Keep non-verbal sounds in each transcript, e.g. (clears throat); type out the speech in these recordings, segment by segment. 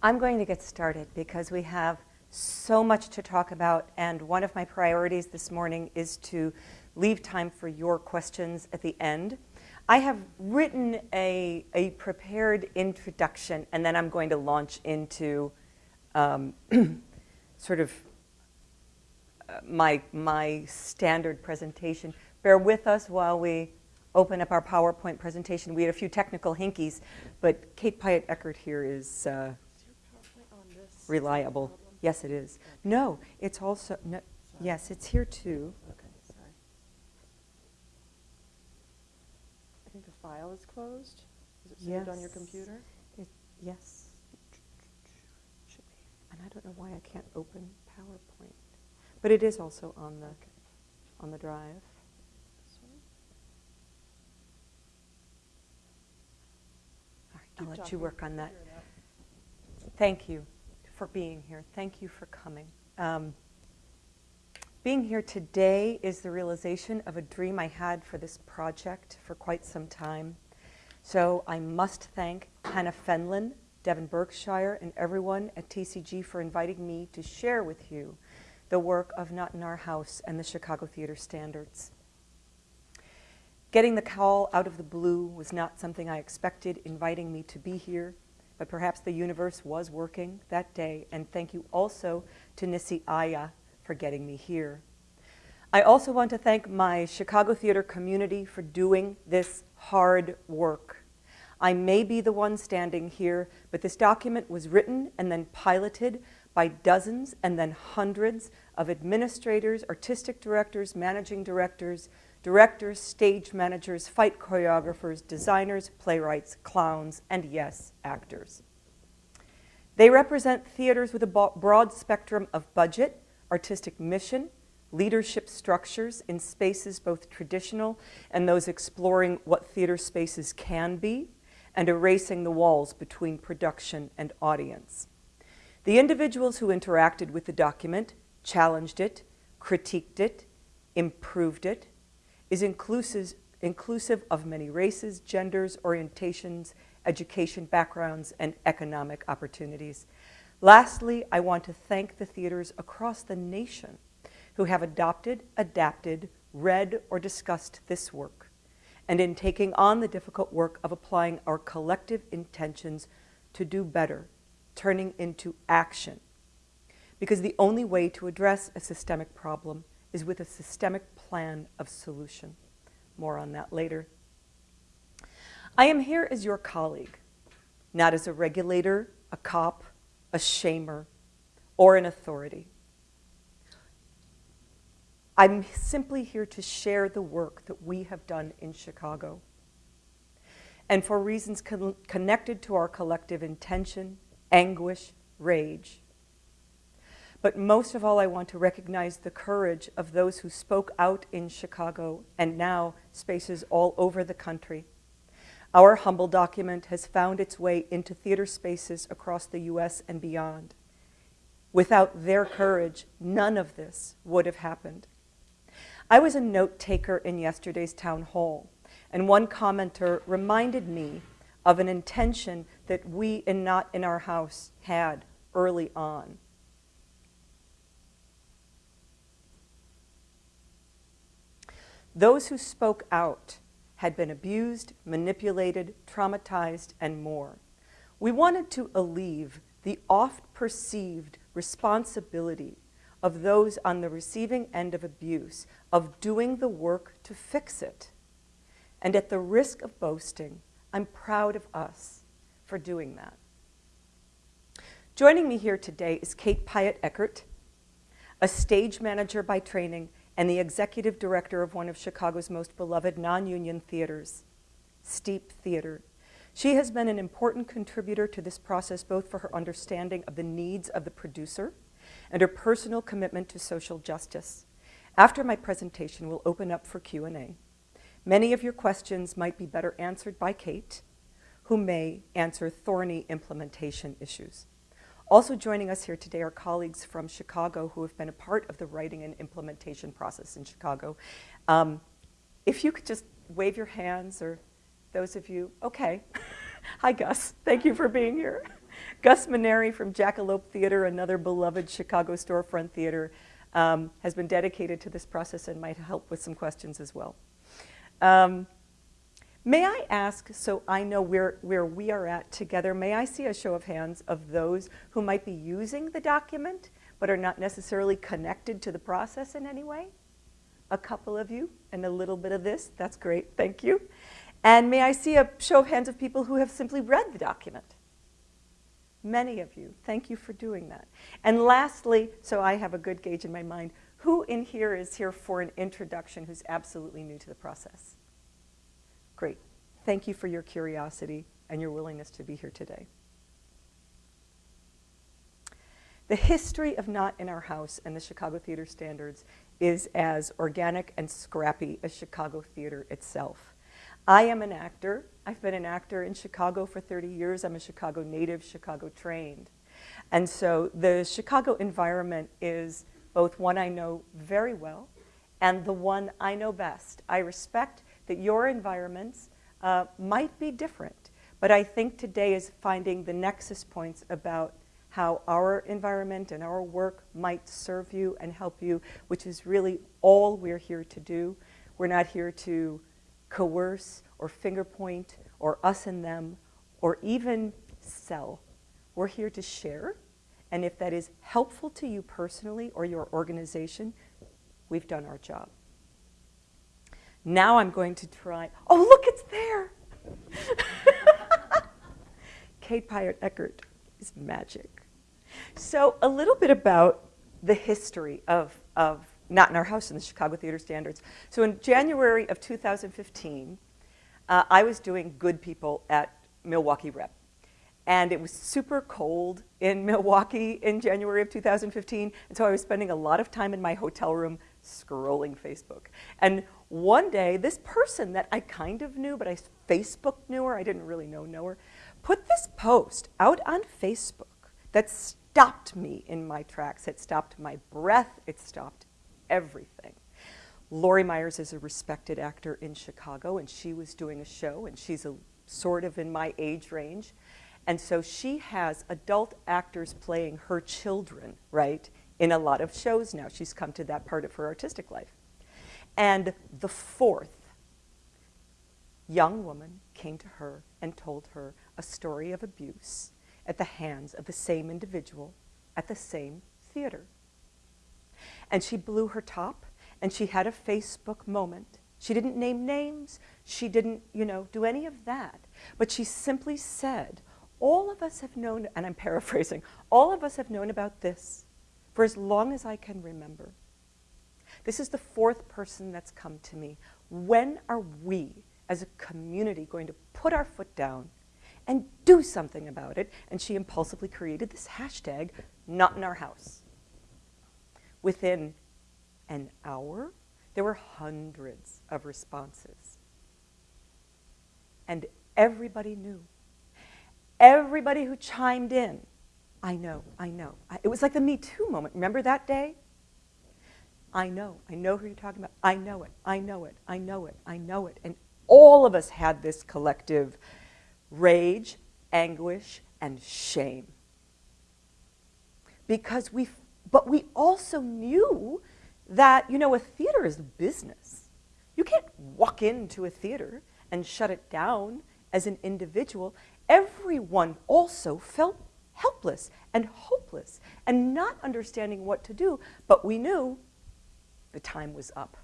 I'm going to get started because we have so much to talk about, and one of my priorities this morning is to leave time for your questions at the end. I have written a, a prepared introduction, and then I'm going to launch into um, (clears throat) sort of uh, my, my standard presentation. Bear with us while we open up our PowerPoint presentation. We had a few technical hinkies, but Kate Piatt Eckert here is uh, reliable. Yes, it is. No, it's also, no, yes, it's here too. Okay, sorry. I think the file is closed. Is it saved on your computer? It, yes. Should be. And I don't know why I can't open PowerPoint. But it is also on the, Okay. on the drive. All right, I'll let you work on that. figure it out. Thank you for being here. Thank you for coming. Um, being here today is the realization of a dream I had for this project for quite some time. So I must thank Hannah Fenlon, Devon Berkshire, and everyone at TCG for inviting me to share with you the work of Not in Our House and the Chicago Theater Standards. Getting the call out of the blue was not something I expected, inviting me to be here, but perhaps the universe was working that day, and thank you also to Nisi Aya for getting me here. I also want to thank my Chicago theater community for doing this hard work. I may be the one standing here, but this document was written and then piloted by dozens and then hundreds of administrators, artistic directors, managing directors, directors, stage managers, fight choreographers, designers, playwrights, clowns, and yes, actors. They represent theaters with a broad spectrum of budget, artistic mission, leadership structures in spaces both traditional and those exploring what theater spaces can be, and erasing the walls between production and audience. The individuals who interacted with the document, challenged it, critiqued it, improved it, is inclusive, inclusive of many races, genders, orientations, education backgrounds, and economic opportunities. Lastly, I want to thank the theaters across the nation who have adopted, adapted, read, or discussed this work, and in taking on the difficult work of applying our collective intentions to do better, turning into action. Because the only way to address a systemic problem is with a systemic plan of solution. More on that later. I am here as your colleague, not as a regulator, a cop, a shamer, or an authority. I'm simply here to share the work that we have done in Chicago. And for reasons con- connected to our collective intention, anguish, rage. But most of all, I want to recognize the courage of those who spoke out in Chicago and now spaces all over the country. Our humble document has found its way into theater spaces across the US and beyond. Without their courage, none of this would have happened. I was a note taker in yesterday's town hall, and one commenter reminded me of an intention that we in Not in Our House had early on. Those who spoke out had been abused, manipulated, traumatized, and more. We wanted to alleviate the oft perceived responsibility of those on the receiving end of abuse of doing the work to fix it. And at the risk of boasting, I'm proud of us for doing that. Joining me here today is Kate Piatt Eckert, a stage manager by training and the executive director of one of Chicago's most beloved non-union theaters, Steep Theater. She has been an important contributor to this process both for her understanding of the needs of the producer and her personal commitment to social justice. After my presentation, we'll open up for Q&A. Many of your questions might be better answered by Kate, who may answer thorny implementation issues. Also joining us here today are colleagues from Chicago who have been a part of the writing and implementation process in Chicago. Um, if you could just wave your hands, or those of you, okay. (laughs) Hi, Gus. Thank you for being here. Gus Menary from Jackalope Theater, another beloved Chicago storefront theater, um, has been dedicated to this process and might help with some questions as well. Um, may I ask, so I know where, where we are at together, may I see a show of hands of those who might be using the document but are not necessarily connected to the process in any way? A couple of you and a little bit of this, that's great, thank you. And may I see a show of hands of people who have simply read the document? Many of you, thank you for doing that. And lastly, so I have a good gauge in my mind, who in here is here for an introduction who's absolutely new to the process? Great. Thank you for your curiosity and your willingness to be here today. The history of Not in Our House and the Chicago Theater Standards is as organic and scrappy as Chicago theater itself. I am an actor. I've been an actor in Chicago for 30 years. I'm a Chicago native, Chicago trained. And so the Chicago environment is both one I know very well and the one I know best. I respect that your environments uh, might be different, but I think today is finding the nexus points about how our environment and our work might serve you and help you, which is really all we're here to do. We're not here to coerce or finger point or us and them or even sell. We're here to share. And if that is helpful to you personally or your organization, we've done our job. Now I'm going to try, oh, look, it's there. (laughs) Kate Piatt Eckert is magic. So a little bit about the history of, of not in Our House in the Chicago Theater Standards. So in January of 2015, uh, I was doing Good People at Milwaukee Rep. And it was super cold in (laughs) Milwaukee in January of 2015. And so I was spending a lot of time in my hotel room scrolling Facebook. And one day, this person that I kind of knew, but I Facebook knew her, I didn't really know, know her, put this post out on Facebook that stopped me in my tracks. It stopped my breath. It stopped everything. Lori Myers is a respected actor in Chicago, and she was doing a show, and she's a, sort of in my age range. And so she has adult actors playing her children, right, in a lot of shows now. She's come to that part of her artistic life. And the fourth young woman came to her and told her a story of abuse at the hands of the same individual at the same theater. And she blew her top and she had a Facebook moment. She didn't name names. She didn't, you know, do any of that. But she simply said, all of us have known, and I'm paraphrasing, all of us have known about this for as long as I can remember. This is the fourth person that's come to me. When are we, as a community, going to put our foot down and do something about it? And she impulsively created this hashtag, not in our house. Within an hour, there were hundreds of responses. And everybody knew. Everybody who chimed in, I know, I know. It was like the Me Too moment. Remember that day? I know, I know who you're talking about. I know it, I know it, I know it, I know it. And all of us had this collective rage, anguish, and shame. Because we, but we also knew that, you know, a theater is business. You can't walk into a theater and shut it down as an individual. Everyone also felt helpless and hopeless and not understanding what to do, but we knew the time was up.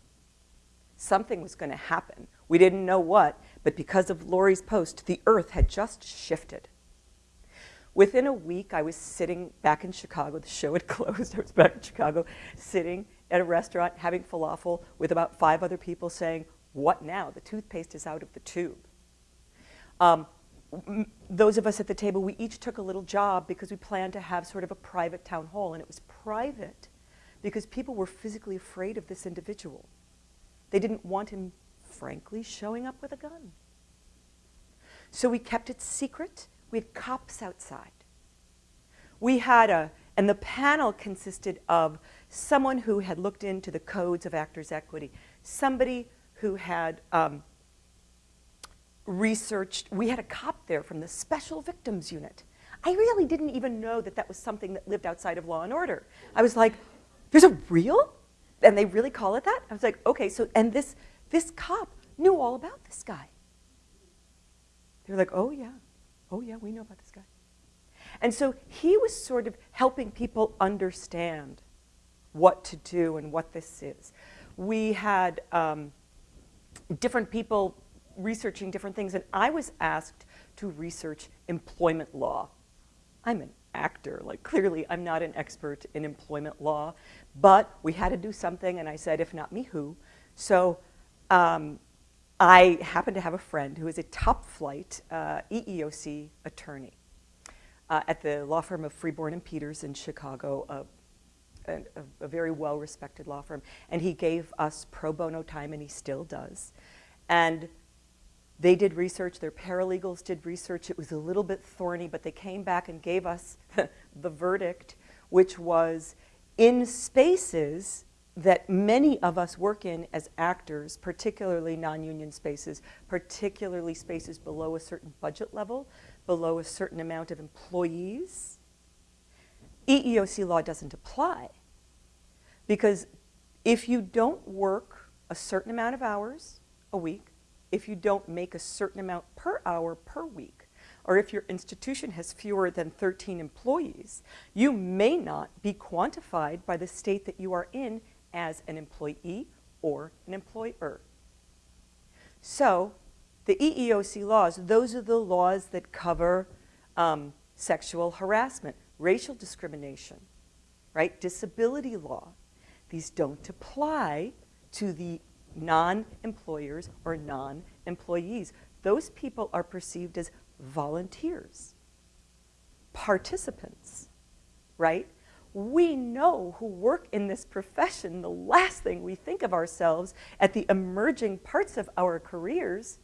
Something was going to happen. We didn't know what, but because of Lori's post, the earth had just shifted. Within a week, I was sitting back in Chicago. The show had (laughs) closed. I was back in Chicago, sitting at a restaurant having falafel with about five other people saying, what now? The toothpaste is out of the tube. Um, those of us at the table, we each took a little job because we planned to have sort of a private town hall. And it was private because people were physically afraid of this individual. They didn't want him, frankly, showing up with a gun. So we kept it secret. We had cops outside. We had a, and the panel consisted of someone who had looked into the codes of actors' equity, somebody who had um, researched, we had a cop there from the Special Victims Unit. I really didn't even know that that was something that lived outside of law and order. I was like, there's a real? And they really call it that? I was like, okay, so, and this, this cop knew all about this guy. They were like, oh yeah, oh yeah, we know about this guy. And so he was sort of helping people understand what to do and what this is. We had um, different people researching different things, and I was asked to research employment law. I'm an actor, like clearly I'm not an expert in employment law, but we had to do something, and I said, if not me, who? So um, I happen to have a friend who is a top flight uh, EEOC attorney uh, at the law firm of Freeborn and Peters in Chicago, uh, a, a, very well respected law firm. And he gave us pro bono time, and he still does. And they did research, their paralegals did research. It was a little bit thorny, but they came back and gave us (laughs) the verdict, which was in spaces that many of us work in as actors, particularly non-union spaces, particularly spaces below a certain budget level, below a certain amount of employees, EEOC law doesn't apply. Because if you don't work a certain amount of hours a week, if you don't make a certain amount per hour per week, or if your institution has fewer than 13 employees, you may not be quantified by the state that you are in as an employee or an employer. So the EEOC laws, those are the laws that cover um, sexual harassment, racial discrimination, right? Disability law. These don't apply to the non-employers or non-employees. Those people are perceived as volunteers, participants, right? We know who work in this profession, the last thing we think of ourselves at the emerging parts of our careers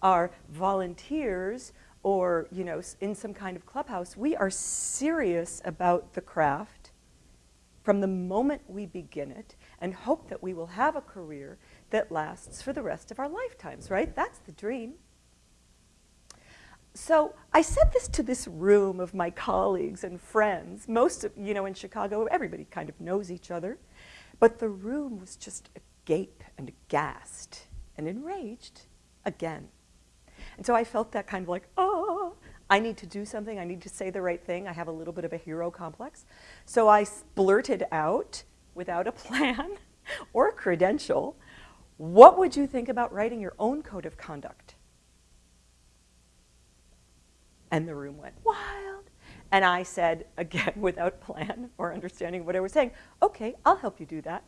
are volunteers or, you know, in some kind of clubhouse. We are serious about the craft from the moment we begin it and hope that we will have a career that lasts for the rest of our lifetimes, right? That's the dream. So I said this to this room of my colleagues and friends. Most of, you know, in Chicago, everybody kind of knows each other. But the room was just agape and aghast and enraged again. And so I felt that kind of like, oh, I need to do something. I need to say the right thing. I have a little bit of a hero complex. So I blurted out without a (laughs) plan or a credential, what would you think about writing your own code of conduct? And the room went wild. And I said, again, (laughs) without plan or understanding what I was saying, okay, I'll help you do that.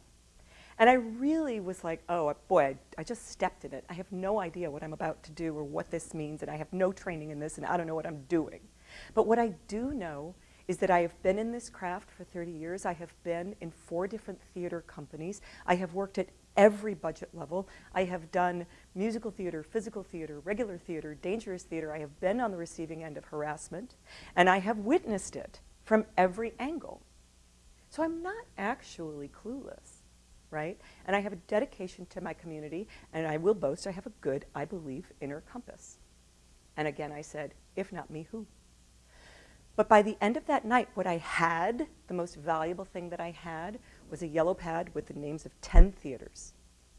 And I really was like, oh, boy, I, I, just stepped in it. I have no idea what I'm about to do or what this means, and I have no training in this, and I don't know what I'm doing. But what I do know is that I have been in this craft for 30 years. I have been in four different theater companies. I have worked at every budget level. I have done musical theater, physical theater, regular theater, dangerous theater. I have been on the receiving end of harassment, and I have witnessed it from every angle. So I'm not actually clueless, right? And I have a dedication to my community, and I will boast I have a good, I believe, inner compass. And again, I said, if not me, who? But by the end of that night, what I had, the most valuable thing that I had, was a yellow pad with the names of 10 theaters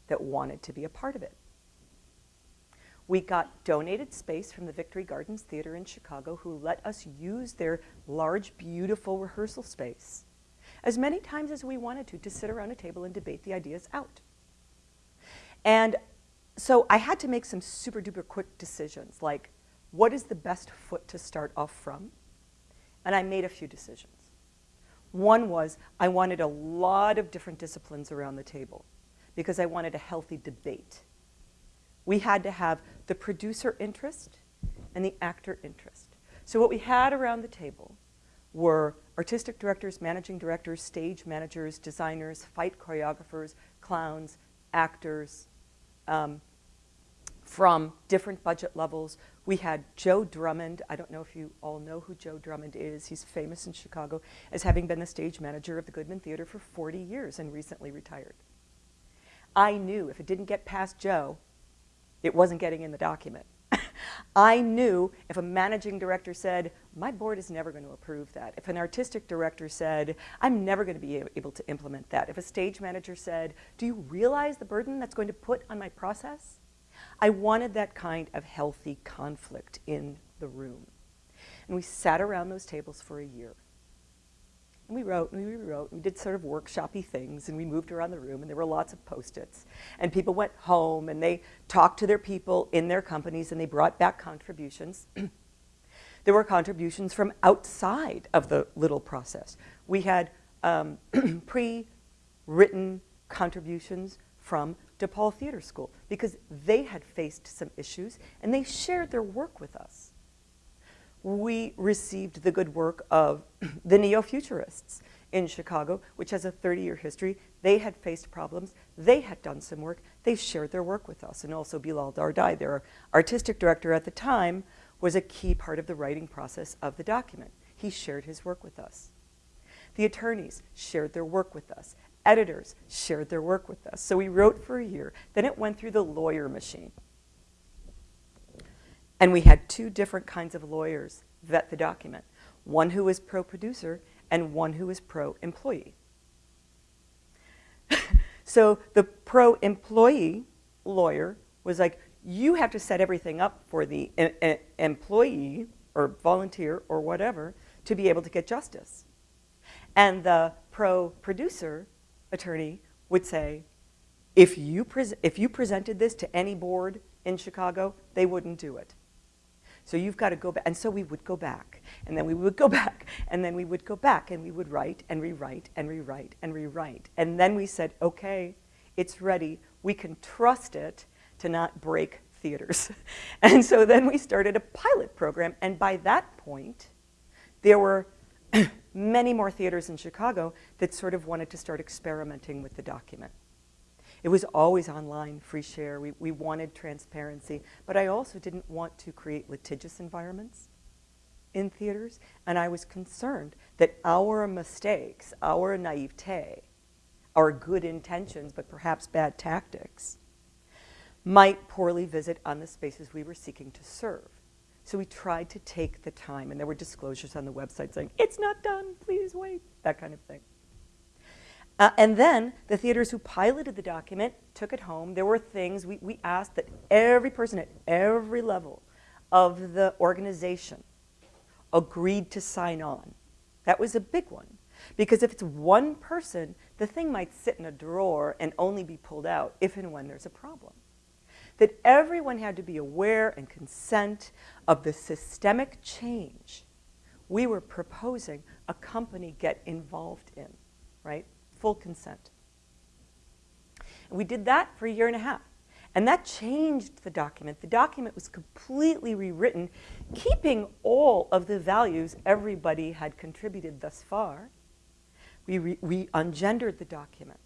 that wanted to be a part of it. We got donated space from the Victory Gardens Theater in Chicago who let us use their large, beautiful rehearsal space as many times as we wanted to to sit around a table and debate the ideas out. And so I had to make some super duper quick decisions like what is the best foot to start off from? And I made a few decisions. One was I wanted a lot of different disciplines around the table because I wanted a healthy debate. We had to have the producer interest and the actor interest. So what we had around the table were artistic directors, managing directors, stage managers, designers, fight choreographers, clowns, actors, um, from different budget levels. We had Joe Drummond. I don't know if you all know who Joe Drummond is. He's famous in Chicago as having been the stage manager of the Goodman Theater for 40 years and recently retired. I knew if it didn't get past Joe, it wasn't getting in the document. (laughs) I knew if a managing director said, my board is never going to approve that. If an artistic director said, I'm never going to be able to implement that. If a stage manager said, do you realize the burden that's going to put on my process? I wanted that kind of healthy conflict in the room. And we sat around those tables for a year. And we wrote and we rewrote and we did sort of workshoppy things and we moved around the room and there were lots of post-its. And people went home and they talked to their people in their companies and they brought back contributions. (clears throat) there were contributions from outside of the little process. We had um, (clears throat) pre-written contributions from DePaul Theater School because they had faced some issues and they shared their work with us we received the good work of (clears throat) the neo-futurists in Chicago, which has a 30-year history. They had faced problems. They had done some work. They shared their work with us. And also Bilal Dardai, their artistic director at the time, was a key part of the writing process of the document. He shared his work with us. The attorneys shared their work with us. Editors shared their work with us. So we wrote for a year. Then it went through the lawyer machine. And we had two different kinds of lawyers vet the document. One who was pro-producer and one who was pro-employee. (laughs) so the pro-employee lawyer was like, you have to set everything up for the employee or volunteer or whatever to be able to get justice. And the pro-producer attorney would say, if you, if you presented this to any board in Chicago, they wouldn't do it. So you've got to go back. And so we would go back. And then we would go (laughs) back. And then we would go back. And we would write and rewrite and rewrite and rewrite. And then we said, OK, it's ready. We can trust it to not break theaters. (laughs) and so then we started a pilot program. And by that point, there were (coughs) many more theaters in Chicago that sort of wanted to start experimenting with the document. It was always online, free share. We, we wanted transparency. But I also didn't want to create litigious environments in theaters. And I was concerned that our mistakes, our naivete, our good intentions, but perhaps bad tactics, might poorly visit on the spaces we were seeking to serve. So we tried to take the time, and there were disclosures on the website saying, it's not done, please wait, that kind of thing. Uh, and then the theaters who piloted the document took it home. There were things we, we asked that every person at every level of the organization agreed to sign on. That was a big one. Because if it's one person, the thing might sit in a drawer and only be pulled out if and when there's a problem. That everyone had to be aware and consent of the systemic change we were proposing a company get involved in, right? full consent. And we did that for a year and a half. And that changed the document. The document was completely rewritten, keeping all of the values everybody had contributed thus far. We, re we ungendered the document.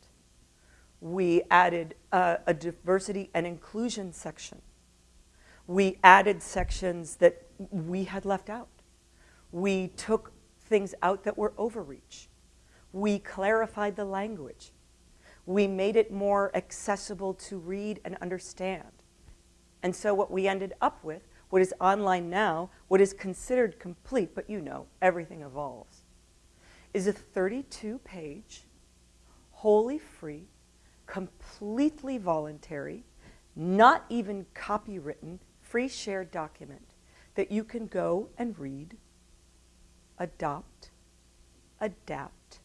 We added uh, a diversity and inclusion section. We added sections that we had left out. We took things out that were overreach. We clarified the language. We made it more accessible to read and understand. And so what we ended up with, what is online now, what is considered complete, but you know, everything evolves, is a 32-page, wholly free, completely voluntary, not even copywritten, free shared document that you can go and read, adopt, adapt,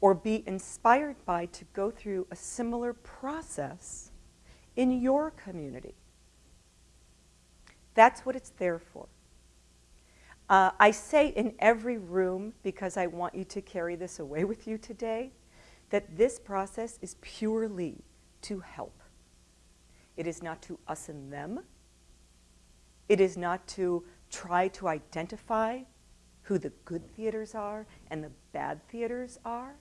or be inspired by to go through a similar process in your community. That's what it's there for. Uh, I say in every room, because I want you to carry this away with you today, that this process is purely to help. It is not to us and them. It is not to try to identify who the good theaters are and the bad theaters are.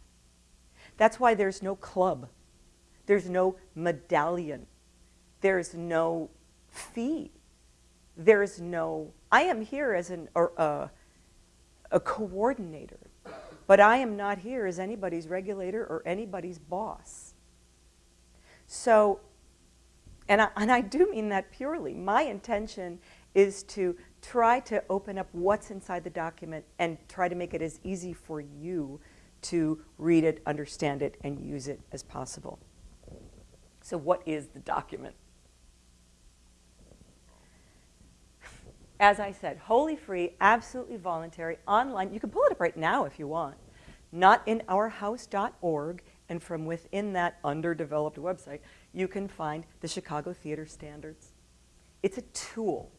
That's why there's no club. There's no medallion. There's no fee. There's no, I am here as an, or, uh, a coordinator, but I am not here as anybody's regulator or anybody's boss. So, and I, and I do mean that purely. My intention is to try to open up what's inside the document and try to make it as easy for you to read it, understand it, and use it as possible. So what is the document? As I said, wholly free, absolutely voluntary, online. You can pull it up right now if you want. Notinourhouse.org, and from within that underdeveloped website, you can find the Chicago Theater Standards. It's a tool,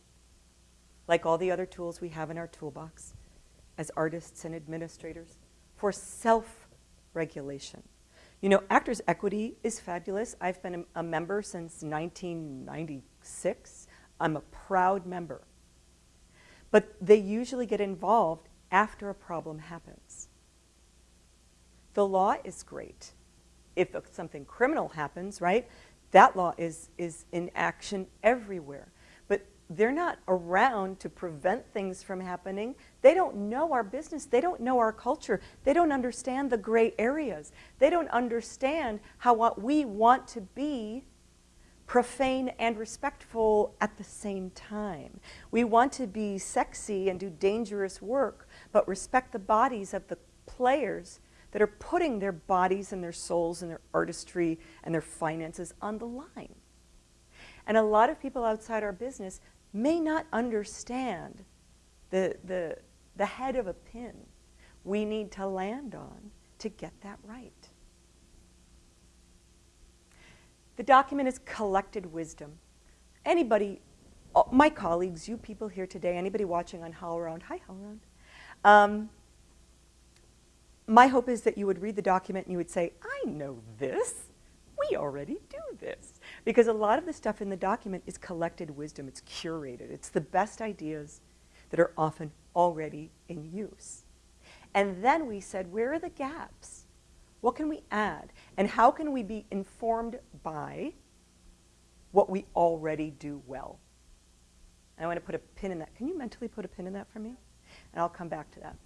like all the other tools we have in our toolbox as artists and administrators, for self-regulation. You know, Actors Equity is fabulous. I've been a, a member since 1996. I'm a proud member. But they usually get involved after a problem happens. The law is great. If something criminal happens, right, that law is, is in action everywhere. They're not around to prevent things from happening. They don't know our business. They don't know our culture. They don't understand the gray areas. They don't understand how what we want to be profane and respectful at the same time. We want to be sexy and do dangerous work, but respect the bodies of the players that are putting their bodies and their souls and their artistry and their finances on the line. And a lot of people outside our business may not understand the, the, the head of a pin we need to land on to get that right. The document is collected wisdom. Anybody, my colleagues, you people here today, anybody watching on HowlRound, hi HowlRound. Um, my hope is that you would read the document and you would say, I know this. We already do this. Because a lot of the stuff in the document is collected wisdom. It's curated. It's the best ideas that are often already in use. And then we said, where are the gaps? What can we add? And how can we be informed by what we already do well? And I want to put a pin in that. Can you mentally put a pin in that for me? And I'll come back to that.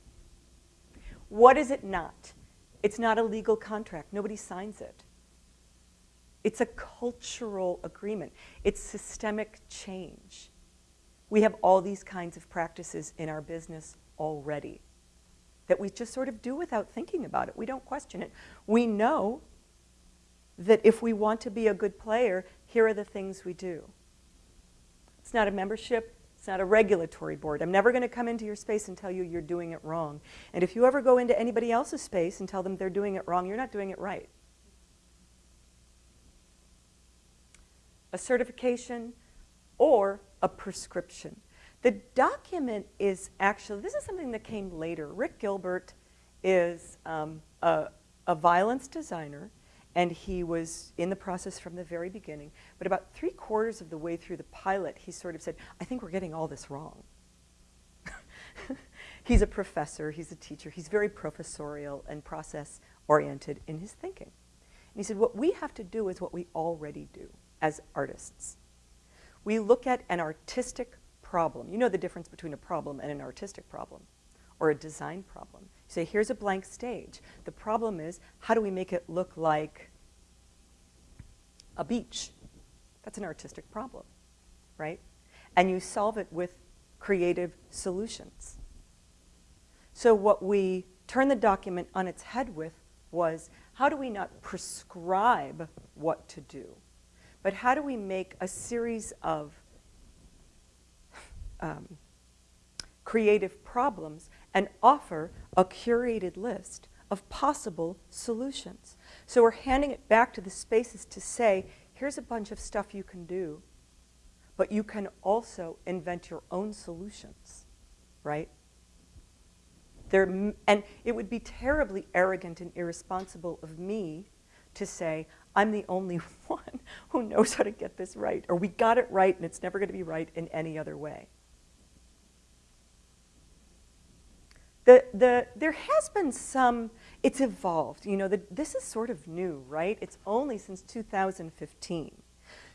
What is it not? It's not a legal contract. Nobody signs it. It's a cultural agreement. It's systemic change. We have all these kinds of practices in our business already that we just sort of do without thinking about it. We don't question it. We know that if we want to be a good player, here are the things we do. It's not a membership. It's not a regulatory board. I'm never going to come into your space and tell you you're doing it wrong. And if you ever go into anybody else's space and tell them they're doing it wrong, you're not doing it right. A certification or a prescription. The document is actually, this is something that came later. Rick Gilbert is um, a, a violence designer, and he was in the process from the very beginning. But about three quarters of the way through the pilot, he sort of said, I think we're getting all this wrong. (laughs) he's a professor, he's a teacher, he's very professorial and process-oriented in his thinking. And he said, what we have to do is what we already do as artists. We look at an artistic problem. You know the difference between a problem and an artistic problem or a design problem. You say, here's a blank stage. The problem is, how do we make it look like a beach? That's an artistic problem, right? And you solve it with creative solutions. So what we turned the document on its head with was, how do we not prescribe what to do, but how do we make a series of um, creative problems and offer a curated list of possible solutions. So we're handing it back to the spaces to say, here's a bunch of stuff you can do, but you can also invent your own solutions, right? There, and it would be terribly arrogant and irresponsible of me to say, I'm the only (laughs) one who knows how to get this right, or we got it right and it's never going to be right in any other way. The, the, there has been some, it's evolved. You know, the, this is sort of new, right? It's only since 2015.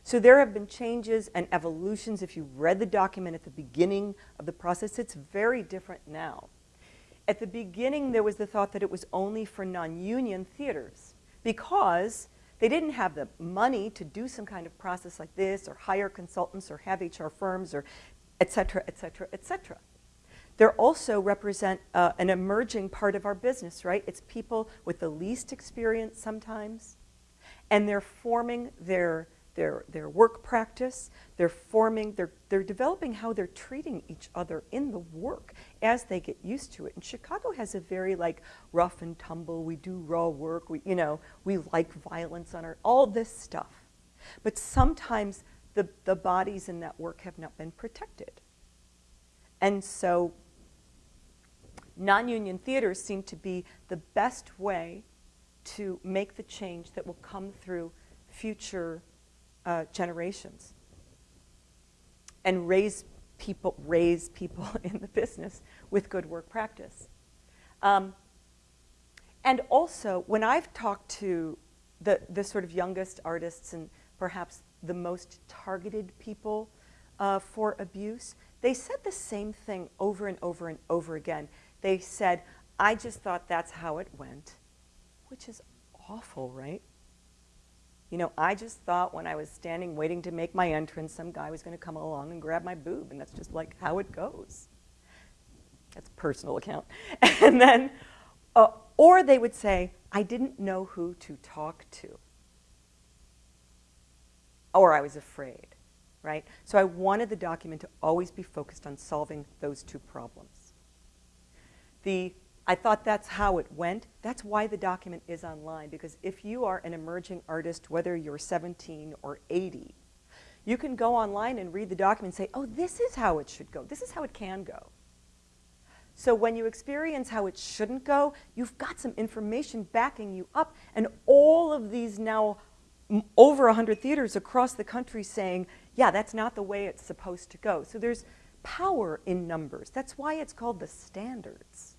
So there have been changes and evolutions. If you read the document at the beginning of the process, it's very different now. At the beginning, there was the thought that it was only for non-union theaters because they didn't have the money to do some kind of process like this or hire consultants or have HR firms or et cetera, et cetera, et cetera. They also represent uh, an emerging part of our business, right? It's people with the least experience sometimes, and they're forming their, their, their work practice, they're forming, they're, they're developing how they're treating each other in the work as they get used to it. And Chicago has a very like rough and tumble, we do raw work, we, you know, we like violence on our, all this stuff. But sometimes the, the bodies in that work have not been protected. And so non-union theaters seem to be the best way to make the change that will come through future uh, generations and raise people, raise people (laughs) in the business with good work practice. Um, and also, when I've talked to the, the sort of youngest artists and perhaps the most targeted people uh, for abuse, they said the same thing over and over and over again. They said, I just thought that's how it went, which is awful, right? You know, I just thought when I was standing waiting to make my entrance, some guy was going to come along and grab my boob, and that's just like how it goes. That's personal account. (laughs) And then, uh, or they would say, I didn't know who to talk to. Or I was afraid, right? So I wanted the document to always be focused on solving those two problems. The I thought that's how it went. That's why the document is online, because if you are an emerging artist, whether you're 17 or 80, you can go online and read the document and say, oh, this is how it should go. This is how it can go. So when you experience how it shouldn't go, you've got some information backing you up. And all of these now over 100 theaters across the country saying, yeah, that's not the way it's supposed to go. So there's power in numbers. That's why it's called the standards.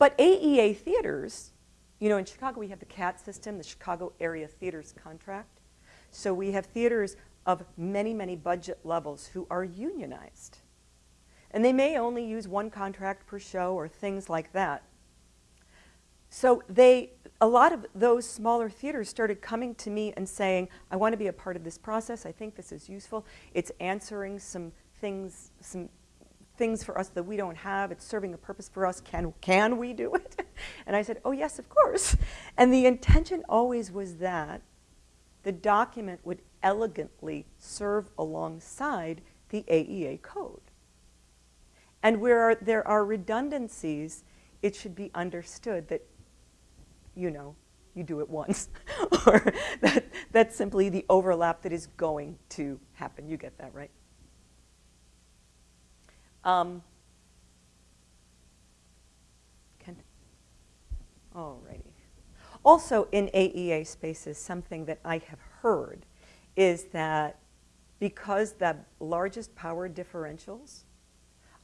But AEA theaters, you know, in Chicago we have the CAT system, the Chicago Area Theaters Contract. So we have theaters of many, many budget levels who are unionized. And they may only use one contract per show or things like that. So they, a lot of those smaller theaters started coming to me and saying, I want to be a part of this process. I think this is useful. It's answering some things, some things for us that we don't have. It's serving a purpose for us. Can, can we do it? (laughs) And I said, oh, yes, of course. And the intention always was that the document would elegantly serve alongside the AEA code. And where there are redundancies, it should be understood that, you know, you do it once. (laughs) or that, that's simply the overlap that is going to happen. You get that, right? Um, can, alrighty. Also in AEA spaces, something that I have heard is that because the largest power differentials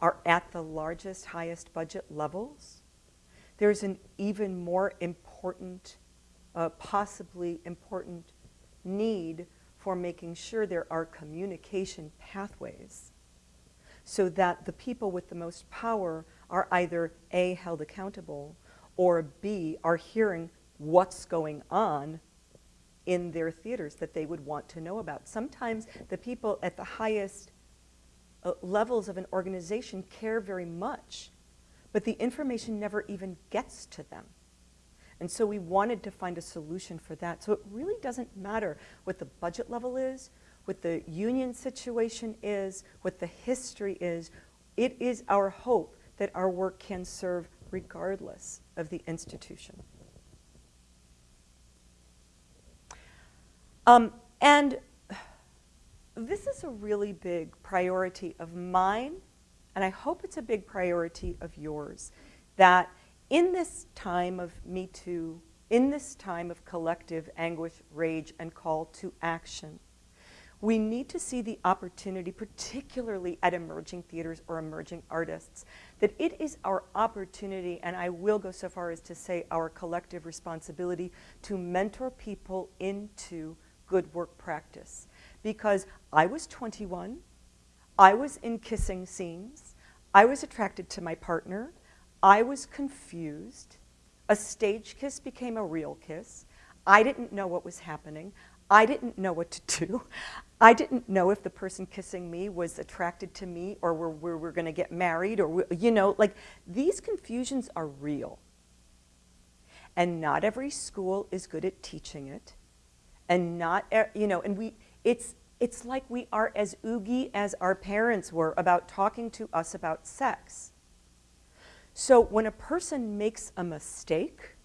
are at the largest, highest budget levels, there's an even more important, uh, possibly important need for making sure there are communication pathways so that the people with the most power are either A, held accountable, or B, are hearing what's going on in their theaters that they would want to know about. Sometimes the people at the highest uh, levels of an organization care very much, but the information never even gets to them. And so we wanted to find a solution for that. So it really doesn't matter what the budget level is, what the union situation is, what the history is. It is our hope that our work can serve regardless of the institution. Um, and this is a really big priority of mine, and I hope it's a big priority of yours, that in this time of Me Too, in this time of collective anguish, rage, and call to action, we need to see the opportunity, particularly at emerging theaters or emerging artists, that it is our opportunity, and I will go so far as to say our collective responsibility, to mentor people into good work practice. Because I was 21, I was in kissing scenes, I was attracted to my partner, I was confused, a stage kiss became a real kiss, I didn't know what was happening. I didn't know what to do. I didn't know if the person kissing me was attracted to me or we're, going to get married or, you know, like these confusions are real. And not every school is good at teaching it. And not, you know, and we, it's, it's like we are as oogie as our parents were about talking to us about sex. So when a person makes a mistake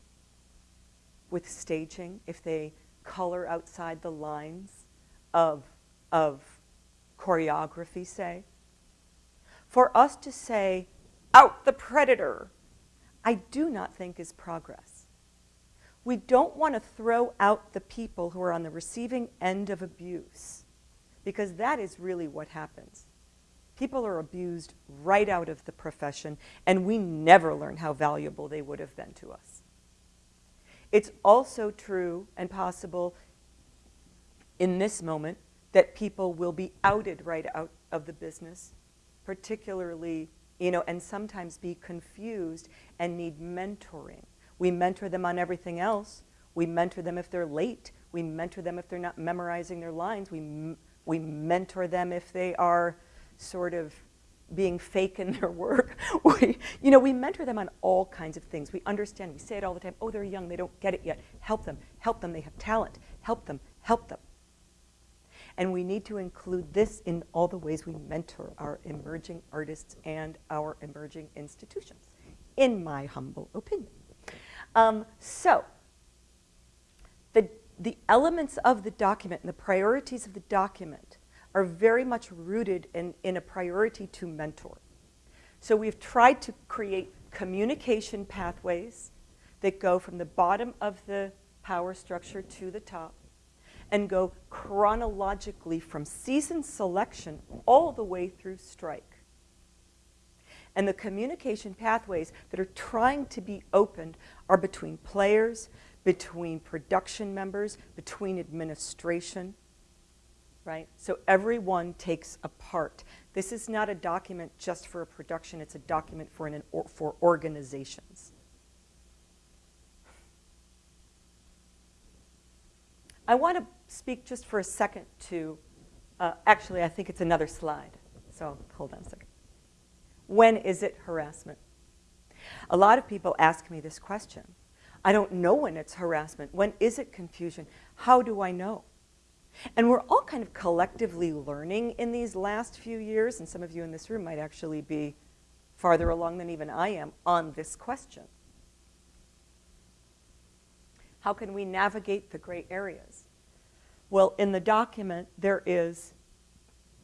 with staging, if they color outside the lines of, of choreography, say, for us to say, out the predator, I do not think is progress. We don't want to throw out the people who are on the receiving end of abuse because that is really what happens. People are abused right out of the profession, and we never learn how valuable they would have been to us. It's also true and possible in this moment that people will be outed right out of the business, particularly, you know, and sometimes be confused and need mentoring. We mentor them on everything else. We mentor them if they're late. We mentor them if they're not memorizing their lines. We, we mentor them if they are sort of being fake in their work. (laughs) we, you know, we mentor them on all kinds of things. We understand, we say it all the time, oh, they're young, they don't get it yet. Help them, help them, they have talent. Help them, help them. And we need to include this in all the ways we mentor our emerging artists and our emerging institutions, in my humble opinion. Um, so, the, the elements of the document and the priorities of the document are very much rooted in, in a priority to mentor. So we've tried to create communication pathways that go from the bottom of the power structure to the top and go chronologically from season selection all the way through strike. And the communication pathways that are trying to be opened are between players, between production members, between administration, right? So everyone takes a part. This is not a document just for a production, it's a document for, an, or, for organizations. I want to speak just for a second to, uh, actually I think it's another slide, so hold on a second. When is it harassment? A lot of people ask me this question. I don't know when it's harassment. When is it confusion? How do I know? And we're all kind of collectively learning in these last few years, and some of you in this room might actually be farther along than even I am on this question. How can we navigate the gray areas? Well, in the document, there is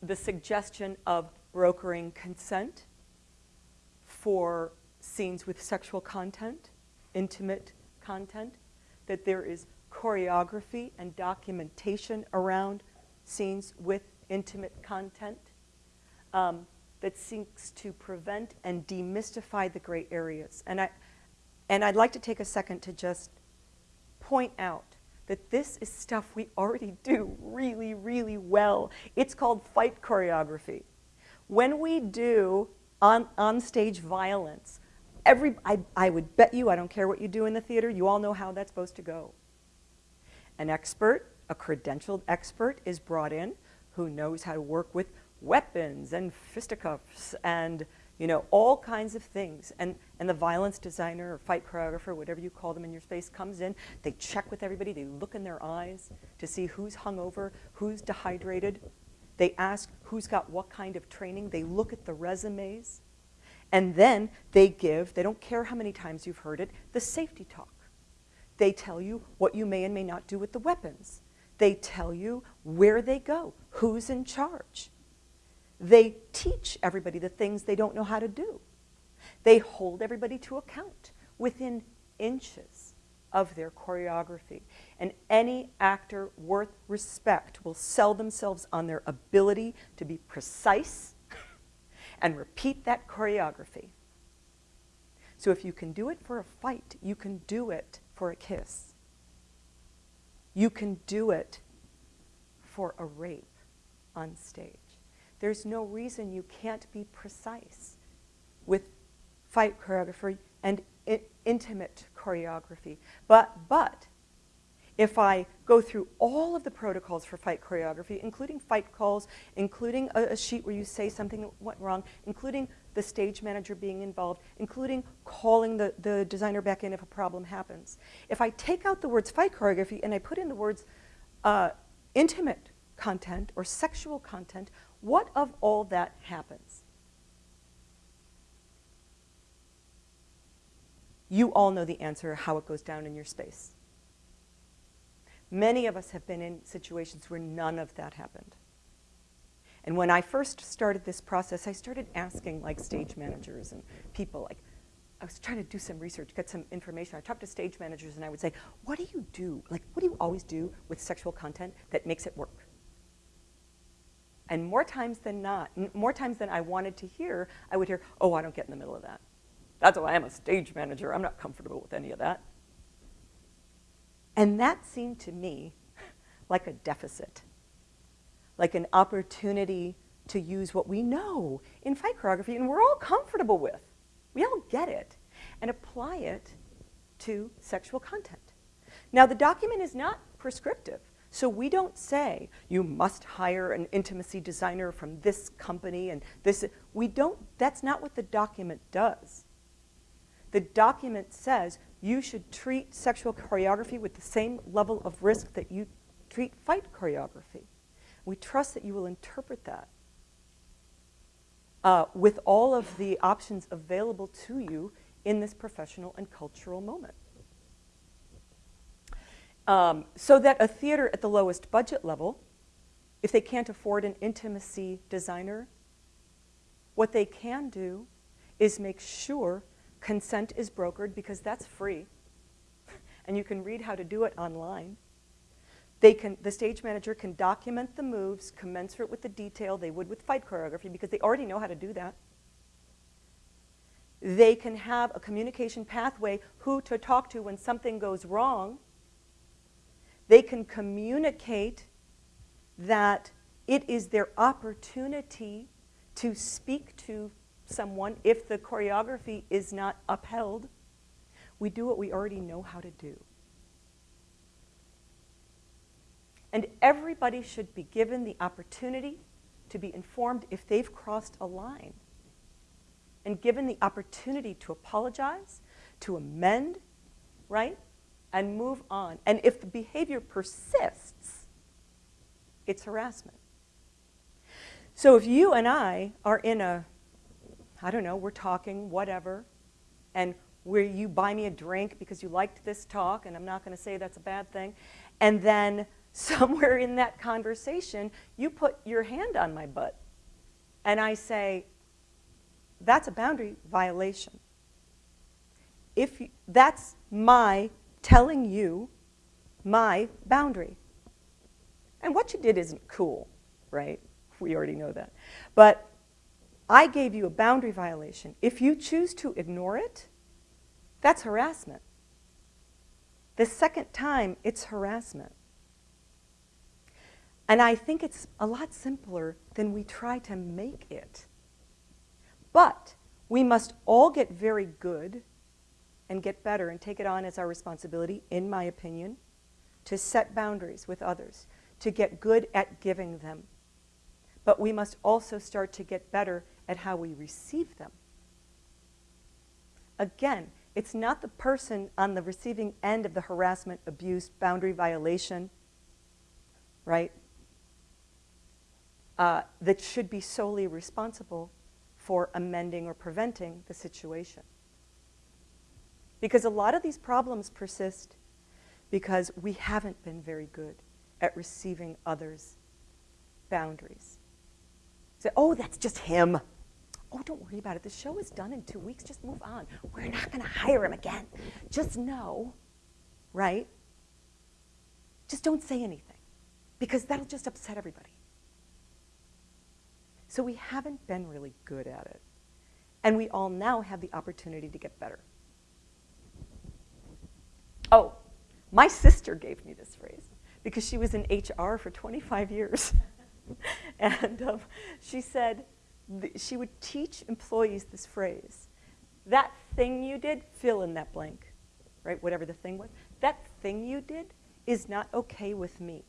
the suggestion of brokering consent for scenes with sexual content, intimate content, that there is choreography and documentation around scenes with intimate content um, that seeks to prevent and demystify the gray areas. And, I, and I'd like to take a second to just point out that this is stuff we already do really, really well. It's called fight choreography. When we do on, on stage violence, every, I, I would bet you, I don't care what you do in the theater, you all know how that's supposed to go. An expert, a credentialed expert, is brought in who knows how to work with weapons and fisticuffs and you know, all kinds of things. And, and the violence designer or fight choreographer, whatever you call them in your space, comes in. They check with everybody. They look in their eyes to see who's hungover, who's dehydrated. They ask who's got what kind of training. They look at the resumes. And then they give, they don't care how many times you've heard it, the safety talk. They tell you what you may and may not do with the weapons. They tell you where they go, who's in charge. They teach everybody the things they don't know how to do. They hold everybody to account within inches of their choreography. And any actor worth respect will sell themselves on their ability to be precise (laughs) and repeat that choreography. So if you can do it for a fight, you can do it for a kiss. You can do it for a rape on stage. There's no reason you can't be precise with fight choreography and intimate choreography. But, but if I go through all of the protocols for fight choreography, including fight calls, including a, a, sheet where you say something went wrong, including the stage manager being involved, including calling the, the designer back in if a problem happens. If I take out the words fight choreography and I put in the words uh, intimate content or sexual content, what of all that happens? You all know the answer, how it goes down in your space. Many of us have been in situations where none of that happened. And when I first started this process, I started asking like stage managers and people like, I was trying to do some research, get some information. I talked to stage managers and I would say, what do you do? Like, what do you always do with sexual content that makes it work? And more times than not, more times than I wanted to hear, I would hear, oh, I don't get in the middle of that. That's why I'm a stage manager. I'm not comfortable with any of that. And that seemed to me (laughs) like a deficit, like an opportunity to use what we know in fight choreography and we're all comfortable with. We all get it and apply it to sexual content. Now, the document is not prescriptive. So we don't say, you must hire an intimacy designer from this company and this. We don't, that's not what the document does. The document says you should treat sexual choreography with the same level of risk that you treat fight choreography. We trust that you will interpret that uh, with all of the options available to you in this professional and cultural moment. Um, so that a theater at the lowest budget level, if they can't afford an intimacy designer, what they can do is make sure consent is brokered because that's free. (laughs) and you can read how to do it online. They can, the stage manager can document the moves commensurate with the detail they would with fight choreography because they already know how to do that. They can have a communication pathway who to talk to when something goes wrong they can communicate that it is their opportunity to speak to someone if the choreography is not upheld. We do what we already know how to do. And everybody should be given the opportunity to be informed if they've crossed a line and given the opportunity to apologize, to amend, right? and move on. And if the behavior persists, it's harassment. So if you and I are in a, I don't know, we're talking, whatever, and where you buy me a drink because you liked this talk, and I'm not going to say that's a bad thing, and then somewhere in that conversation, you put your hand on my butt, and I say, that's a boundary violation. If you, that's my telling you my boundary. And what you did isn't cool, right? We already know that. But I gave you a boundary violation. If you choose to ignore it, that's harassment. The second time, it's harassment. And I think it's a lot simpler than we try to make it. But we must all get very good and get better and take it on as our responsibility, in my opinion, to set boundaries with others, to get good at giving them. But we must also start to get better at how we receive them. Again, it's not the person on the receiving end of the harassment, abuse, boundary violation, right, uh, that should be solely responsible for amending or preventing the situation. Because a lot of these problems persist because we haven't been very good at receiving others' boundaries. Say, oh, that's just him. Oh, don't worry about it. The show is done in two weeks. Just move on. We're not going to hire him again. Just know, right? Just don't say anything because that'll just upset everybody. So we haven't been really good at it. And we all now have the opportunity to get better. Oh, my sister gave me this phrase because she was in HR for 25 years. (laughs) and um, she said she would teach employees this phrase. That thing you did, fill in that blank, right? Whatever the thing was. That thing you did is not okay with me,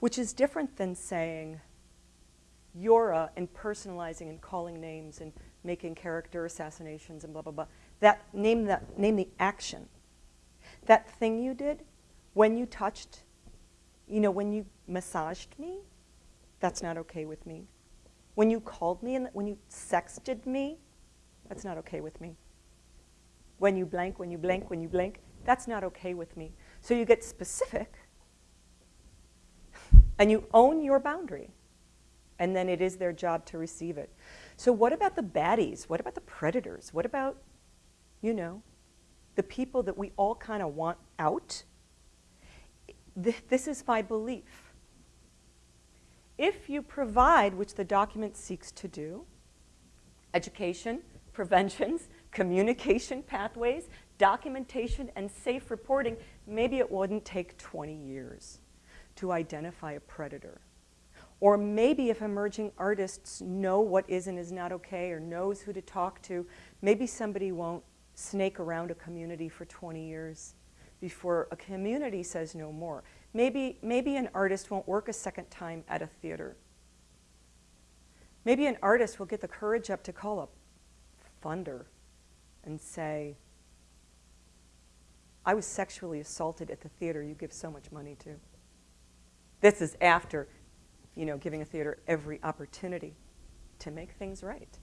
which is different than saying you're and personalizing and calling names and making character assassinations and blah, blah, blah. That, name, that, name the action. That thing you did when you touched, you know, when you massaged me, that's not okay with me. When you called me and when you sexted me, that's not okay with me. When you blank, when you blank, when you blank, that's not okay with me. So you get specific and you own your boundary. And then it is their job to receive it. So what about the baddies? What about the predators? What about, you know, the people that we all kind of want out? This is my belief. If you provide, which the document seeks to do, education, preventions, (laughs) communication pathways, documentation, and safe reporting, maybe it wouldn't take 20 years to identify a predator. Or maybe if emerging artists know what is and is not okay or knows who to talk to, maybe somebody won't snake around a community for 20 years before a community says no more. Maybe, maybe an artist won't work a second time at a theater. Maybe an artist will get the courage up to call up funder and say, I was sexually assaulted at the theater you give so much money to. This is after, you know, giving a theater every opportunity to make things right.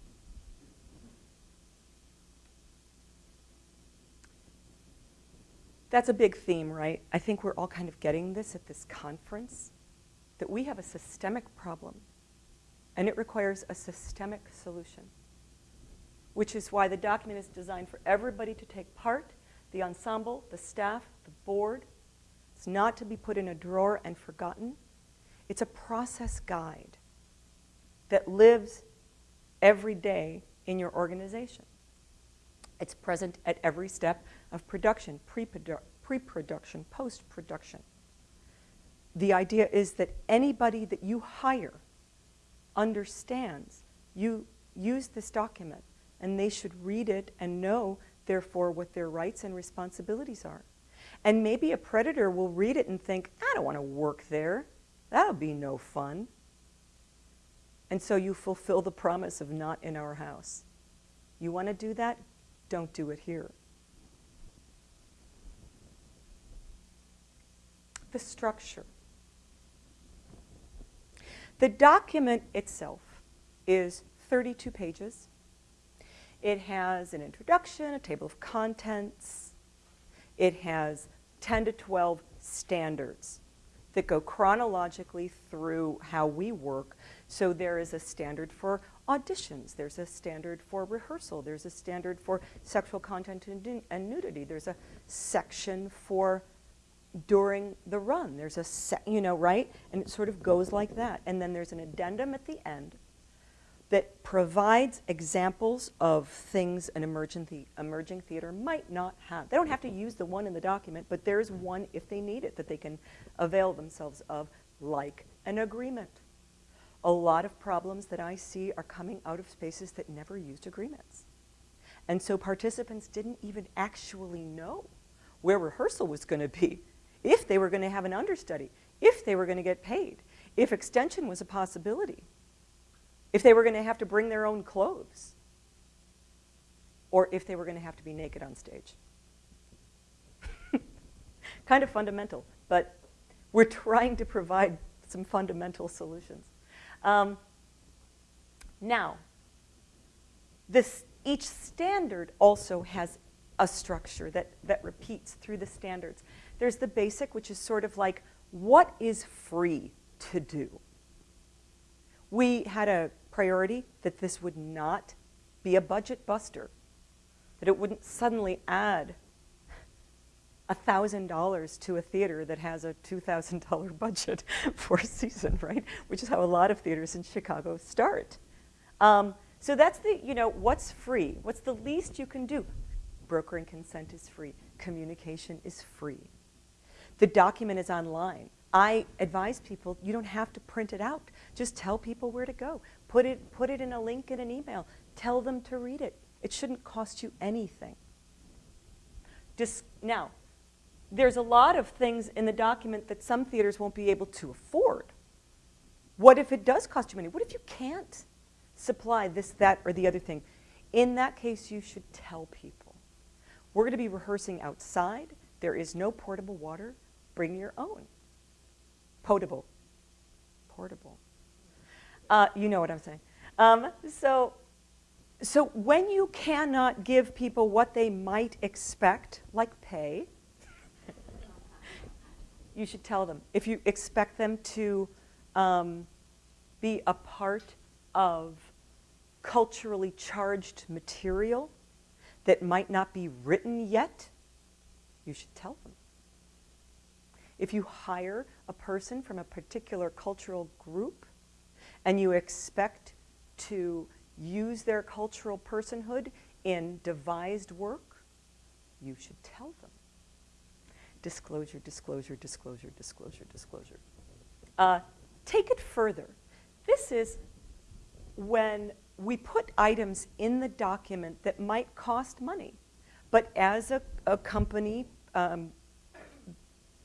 That's a big theme, right? I think we're all kind of getting this at this conference, that we have a systemic problem, and it requires a systemic solution, which is why the document is designed for everybody to take part, the ensemble, the staff, the board. It's not to be put in a drawer and forgotten. It's a process guide that lives every day in your organization. It's present at every step of production, pre-production, post-production. The idea is that anybody that you hire understands you use this document and they should read it and know, therefore, what their rights and responsibilities are. And maybe a predator will read it and think, I don't want to work there. That'll be no fun. And so you fulfill the promise of not in our house. You want to do that? Don't do it here. The structure. The document itself is 32 pages. It has an introduction, a table of contents. It has 10 to 12 standards that go chronologically through how we work. So there is a standard for auditions. There's a standard for rehearsal. There's a standard for sexual content and, and nudity. There's a section for during the run. There's a, you know, right? And it sort of goes like that. And then there's an addendum at the end that provides examples of things an emerging, the, emerging theater might not have. They don't have to use the one in the document, but there's one if they need it that they can avail themselves of, like an agreement. A lot of problems that I see are coming out of spaces that never used agreements. And so participants didn't even actually know where rehearsal was going to be, if they were going to have an understudy, if they were going to get paid, if extension was a possibility if they were going to have to bring their own clothes, or if they were going to have to be naked on stage. (laughs) kind of fundamental, but we're trying to provide some fundamental solutions. Um, now, this, each standard also has a structure that, that repeats through the standards. There's the basic, which is sort of like, what is free to do? We had a priority that this would not be a budget buster, that it wouldn't suddenly add $1,000 to a theater that has a $2,000 (laughs) budget for a season, right? Which is how a lot of theaters in Chicago start. Um, so that's the, you know, what's free? What's the least you can do? Brokering consent is free. Communication is free. The document is online. I advise people, you don't have to print it out. Just tell people where to go. Put it, put it in a link in an email. Tell them to read it. It shouldn't cost you anything. Dis now, there's a lot of things in the document that some theaters won't be able to afford. What if it does cost you money? What if you can't supply this, that, or the other thing? In that case, you should tell people. We're going to be rehearsing outside. There is no portable water. Bring your own. Potable. Portable. Uh, you know what I'm saying. Um, so, so when you cannot give people what they might expect, like pay, (laughs) you should tell them. If you expect them to um, be a part of culturally charged material that might not be written yet, you should tell them. If you hire a person from a particular cultural group and you expect to use their cultural personhood in devised work, you should tell them. Disclosure, disclosure, disclosure, disclosure, disclosure. Uh, take it further. This is when we put items in the document that might cost money. But as a, a company um,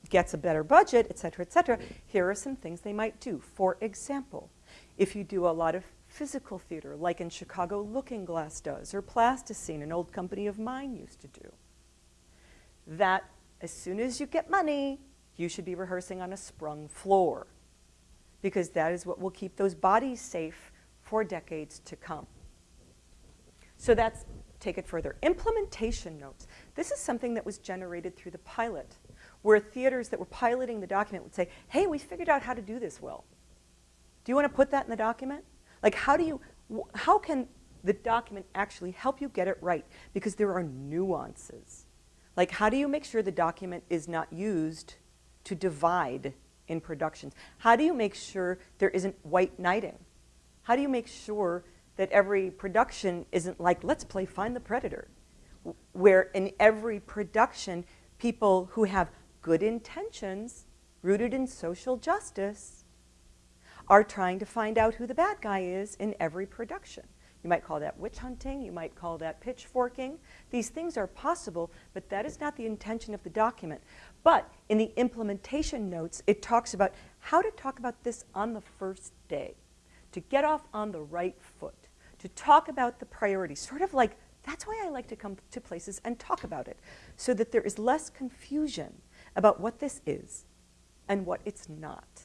gets a better budget, et cetera, et cetera, here are some things they might do. For example, if you do a lot of physical theater, like in Chicago Looking Glass does, or Plasticene, an old company of mine used to do, that as soon as you get money, you should be rehearsing on a sprung floor because that is what will keep those bodies safe for decades to come. So that's, take it further. Implementation notes. This is something that was generated through the pilot, where theaters that were piloting the document would say, hey, we figured out how to do this well. Do you want to put that in the document? Like, how do you, how can the document actually help you get it right? Because there are nuances. Like, how do you make sure the document is not used to divide in productions? How do you make sure there isn't white knighting? How do you make sure that every production isn't like, let's play Find the Predator, where in every production, people who have good intentions, rooted in social justice, are trying to find out who the bad guy is in every production. You might call that witch hunting, you might call that pitchforking. These things are possible, but that is not the intention of the document. But in the implementation notes, it talks about how to talk about this on the first day to get off on the right foot, to talk about the priorities, sort of like that's why I like to come to places and talk about it, so that there is less confusion about what this is and what it's not.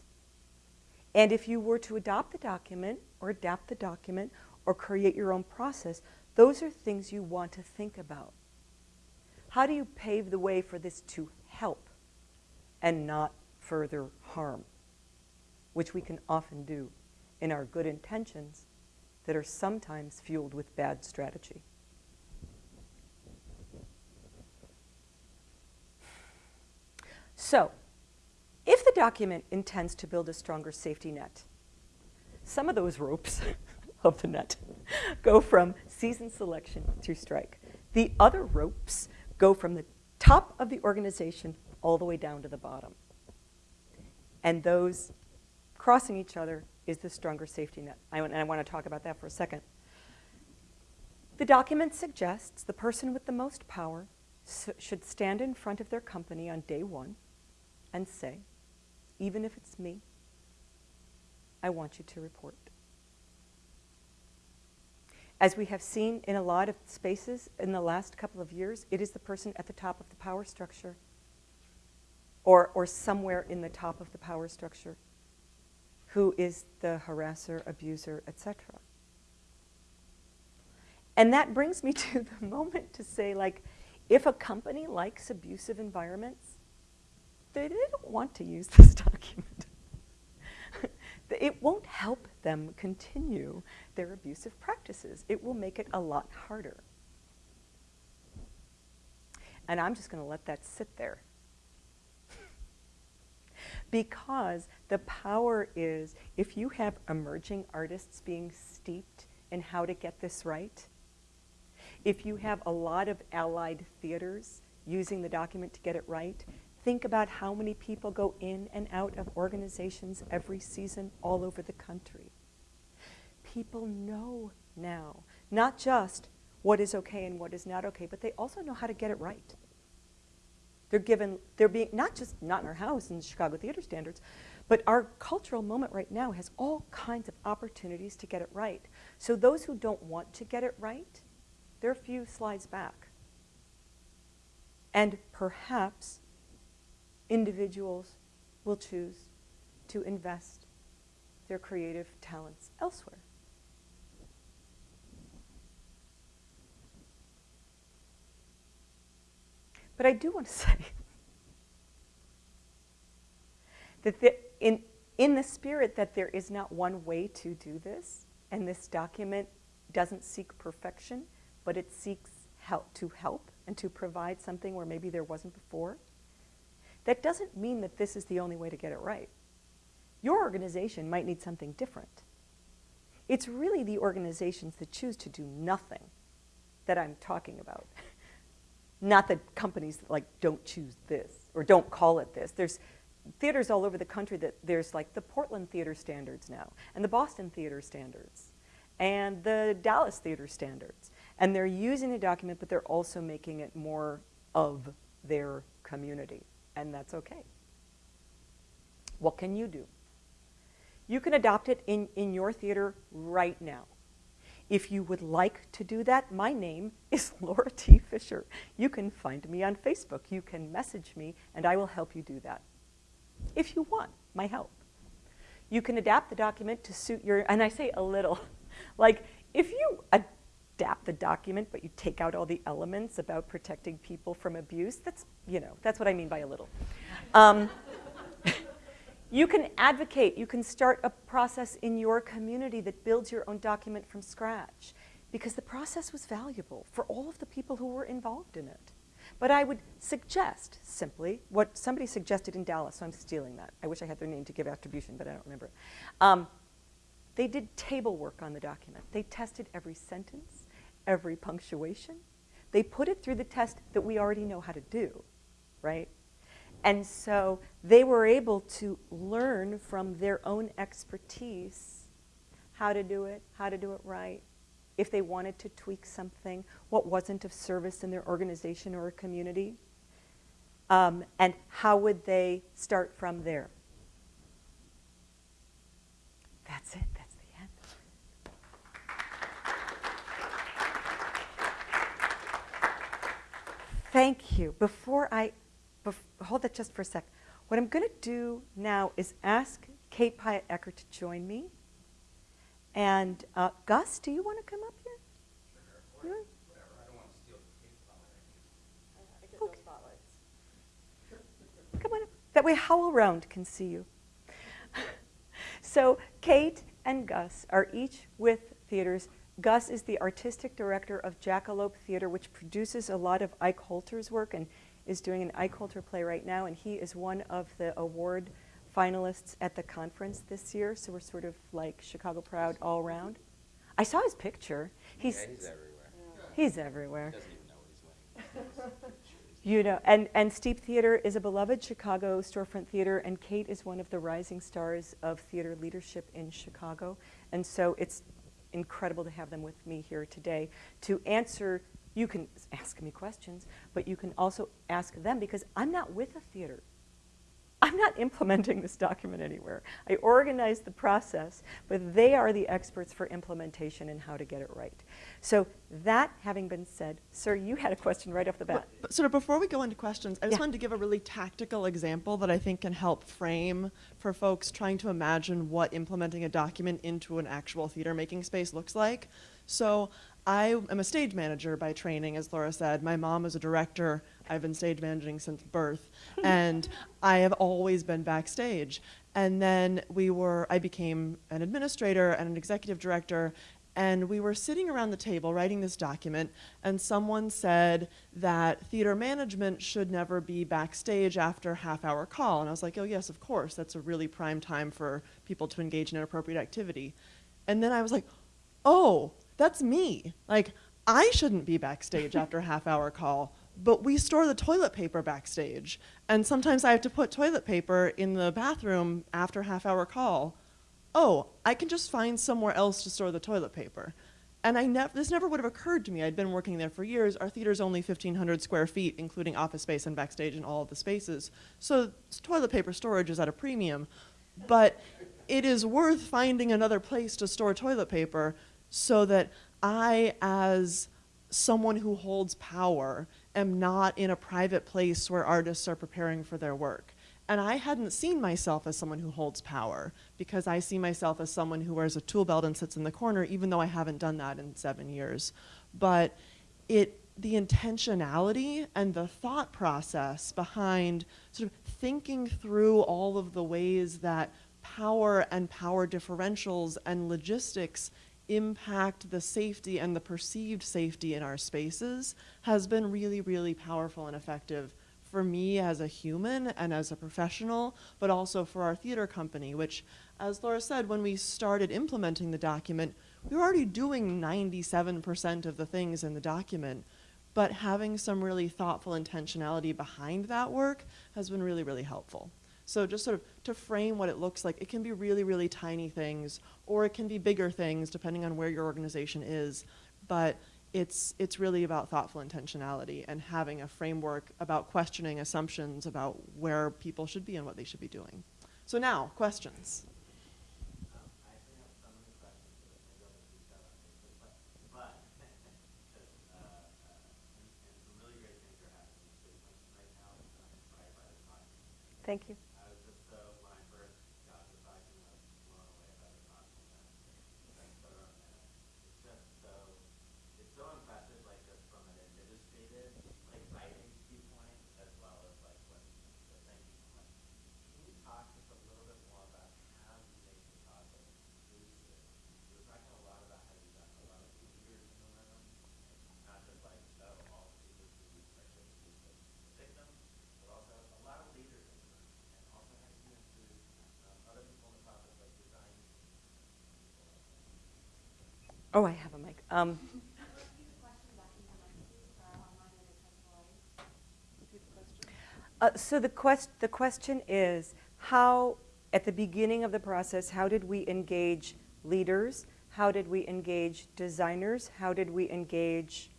And if you were to adopt the document or adapt the document or create your own process, those are things you want to think about. How do you pave the way for this to help and not further harm, which we can often do in our good intentions that are sometimes fueled with bad strategy. So, document intends to build a stronger safety net, some of those ropes (laughs) of the net go from season selection to strike. The other ropes go from the top of the organization all the way down to the bottom. And those crossing each other is the stronger safety net. I, and I want to talk about that for a second. The document suggests the person with the most power should stand in front of their company on day one and say, even if it's me, I want you to report. As we have seen in a lot of spaces in the last couple of years, it is the person at the top of the power structure or, or somewhere in the top of the power structure who is the harasser, abuser, etc. And that brings me (laughs) to the moment to say, like, if a company likes abusive environments, they, they don't want to use (laughs) this document. (laughs) it won't help them continue their abusive practices. It will make it a lot harder. And I'm just going to let that sit there (laughs) because the power is if you have emerging artists being steeped in how to get this right, if you have a lot of allied theaters using the document to get it right, think about how many people go in and out of organizations every season all over the country. People know now, not just what is okay and what is not okay, but they also know how to get it right. They're given, they're being, not just not in our house in Chicago Theater Standards, but our cultural moment right now has all kinds of opportunities to get it right. So those who don't want to get it right, they're a few slides back. And perhaps individuals will choose to invest their creative talents elsewhere. But I do want to (laughs) say that the, in, in the spirit that there is not one way to do this, and this document doesn't seek perfection, but it seeks help to help and to provide something where maybe there wasn't before, that doesn't mean that this is the only way to get it right. Your organization might need something different. It's really the organizations that choose to do nothing that I'm talking about. Not the companies that like don't choose this or don't call it this. There's theaters all over the country that there's like the Portland Theater Standards now and the Boston Theater Standards and the Dallas Theater Standards. And they're using the document, but they're also making it more of their community. And that's okay. What can you do? You can adopt it in, in your theater right now. If you would like to do that, my name is (laughs) Laura T. Fisher. You can find me on Facebook. You can message me, and I will help you do that. If you want my help. You can adapt the document to suit your, and I say a little, (laughs) like if you adapt the document, but you take out all the elements about protecting people from abuse, that's, you know, that's what I mean by a little. Um, (laughs) you can advocate, you can start a process in your community that builds your own document from scratch because the process was valuable for all of the people who were involved in it. But I would suggest simply what somebody suggested in Dallas, so I'm stealing that. I wish I had their name to give attribution, but I don't remember. Um, they did table work on the document. They tested every sentence, every punctuation. They put it through the test that we already know how to do, right? And so they were able to learn from their own expertise how to do it, how to do it right, if they wanted to tweak something, what wasn't of service in their organization or community, um, and how would they start from there. That's it, that's the end. Thank you. Before I hold that just for a sec. What I'm going to do now is ask Kate Piatt Ecker to join me. And uh, Gus, do you want to come up here? Sure. Or whatever. I don't want to steal Kate's spotlight. I get no spotlights. Come on up. That way HowlRound can see you. (laughs) so Kate and Gus are each with theaters. Gus is the artistic director of Jackalope Theater, which produces a lot of Ike Holter's work, and is doing an Ike Holter play right now, and he is one of the award finalists at the conference this year, so we're sort of like Chicago proud all around. I saw his picture. He's, yeah, he's everywhere. He's everywhere. He doesn't even know what he's winning. (laughs) You know, and, and Steep Theater is a beloved Chicago storefront theater, and Kate is one of the rising stars of theater leadership in Chicago. And so it's incredible to have them with me here today to answer you can ask me questions, but you can also ask them because I'm not with a theater. I'm not implementing this document anywhere. I organize the process, but they are the experts for implementation and how to get it right. So that having been said, sir, you had a question right off the bat. But, but sort of before we go into questions, I just Yeah. wanted to give a really tactical example that I think can help frame for folks trying to imagine what implementing a document into an actual theater making space looks like. So I am a stage manager by training, as Laura said. My mom is a director. I've been stage managing since birth, and I have always been backstage. And then we were, I became an administrator and an executive director, and we were sitting around the table writing this document, and someone said that theater management should never be backstage after half hour call. And I was like, oh, yes, of course. That's a really prime time for people to engage in inappropriate activity. And then I was like, oh, that's me. Like, I shouldn't be backstage after half hour call, but we store the toilet paper backstage. And sometimes I have to put toilet paper in the bathroom after half hour call. Oh, I can just find somewhere else to store the toilet paper. and I nev- this never would have occurred to me. I'd been working there for years. Our theater's only 1,500 square feet, including office space and backstage and all of the spaces. So toilet paper storage is at a premium. But it is worth finding another place to store toilet paper so that I, as someone who holds power, am not in a private place where artists are preparing for their work. And I hadn't seen myself as someone who holds power because I see myself as someone who wears a tool belt and sits in the corner, even though I haven't done that in seven years. But it, the intentionality and the thought process behind sort of thinking through all of the ways that power and power differentials and logistics impact the safety and the perceived safety in our spaces has been really, really powerful and effective for me as a human and as a professional, but also for our theater company, which, as Laura said, when we started implementing the document, we were already doing 97% of the things in the document, but having some really thoughtful intentionality behind that work has been really, really helpful. So just sort of to frame what it looks like, it can be really, really tiny things, or it can be bigger things depending on where your organization is. But it's it's really about thoughtful intentionality and having a framework about questioning assumptions about where people should be and what they should be doing. So now, questions. Um, I actually have some of the questions, but maybe I'll just reach out on Facebook, but, but, because, uh, uh, and, and some really great things are happening in the system right now, and I'm inspired by the document. Thank you. I was just so, when I first got the document, I was blown away by the document, and that's photo, and it's just so, it's so impressive, like, just from an administrative, like, writing viewpoint, as well as, like, what, so thank you so much. Can you talk just a little bit more about how you make the process inclusive? You were talking a lot about how you've got a lot of leaders in the room, and not just like, oh, all people who are typically the victims, but also a lot of leaders in the room, and also how you include um, other people in the process, like design teams and people like that. Oh, I have a mic. Um, Repeat the question. Uh, So the quest, the question is, how, at the beginning of the process, how did we engage leaders? How did we engage designers? How did we engage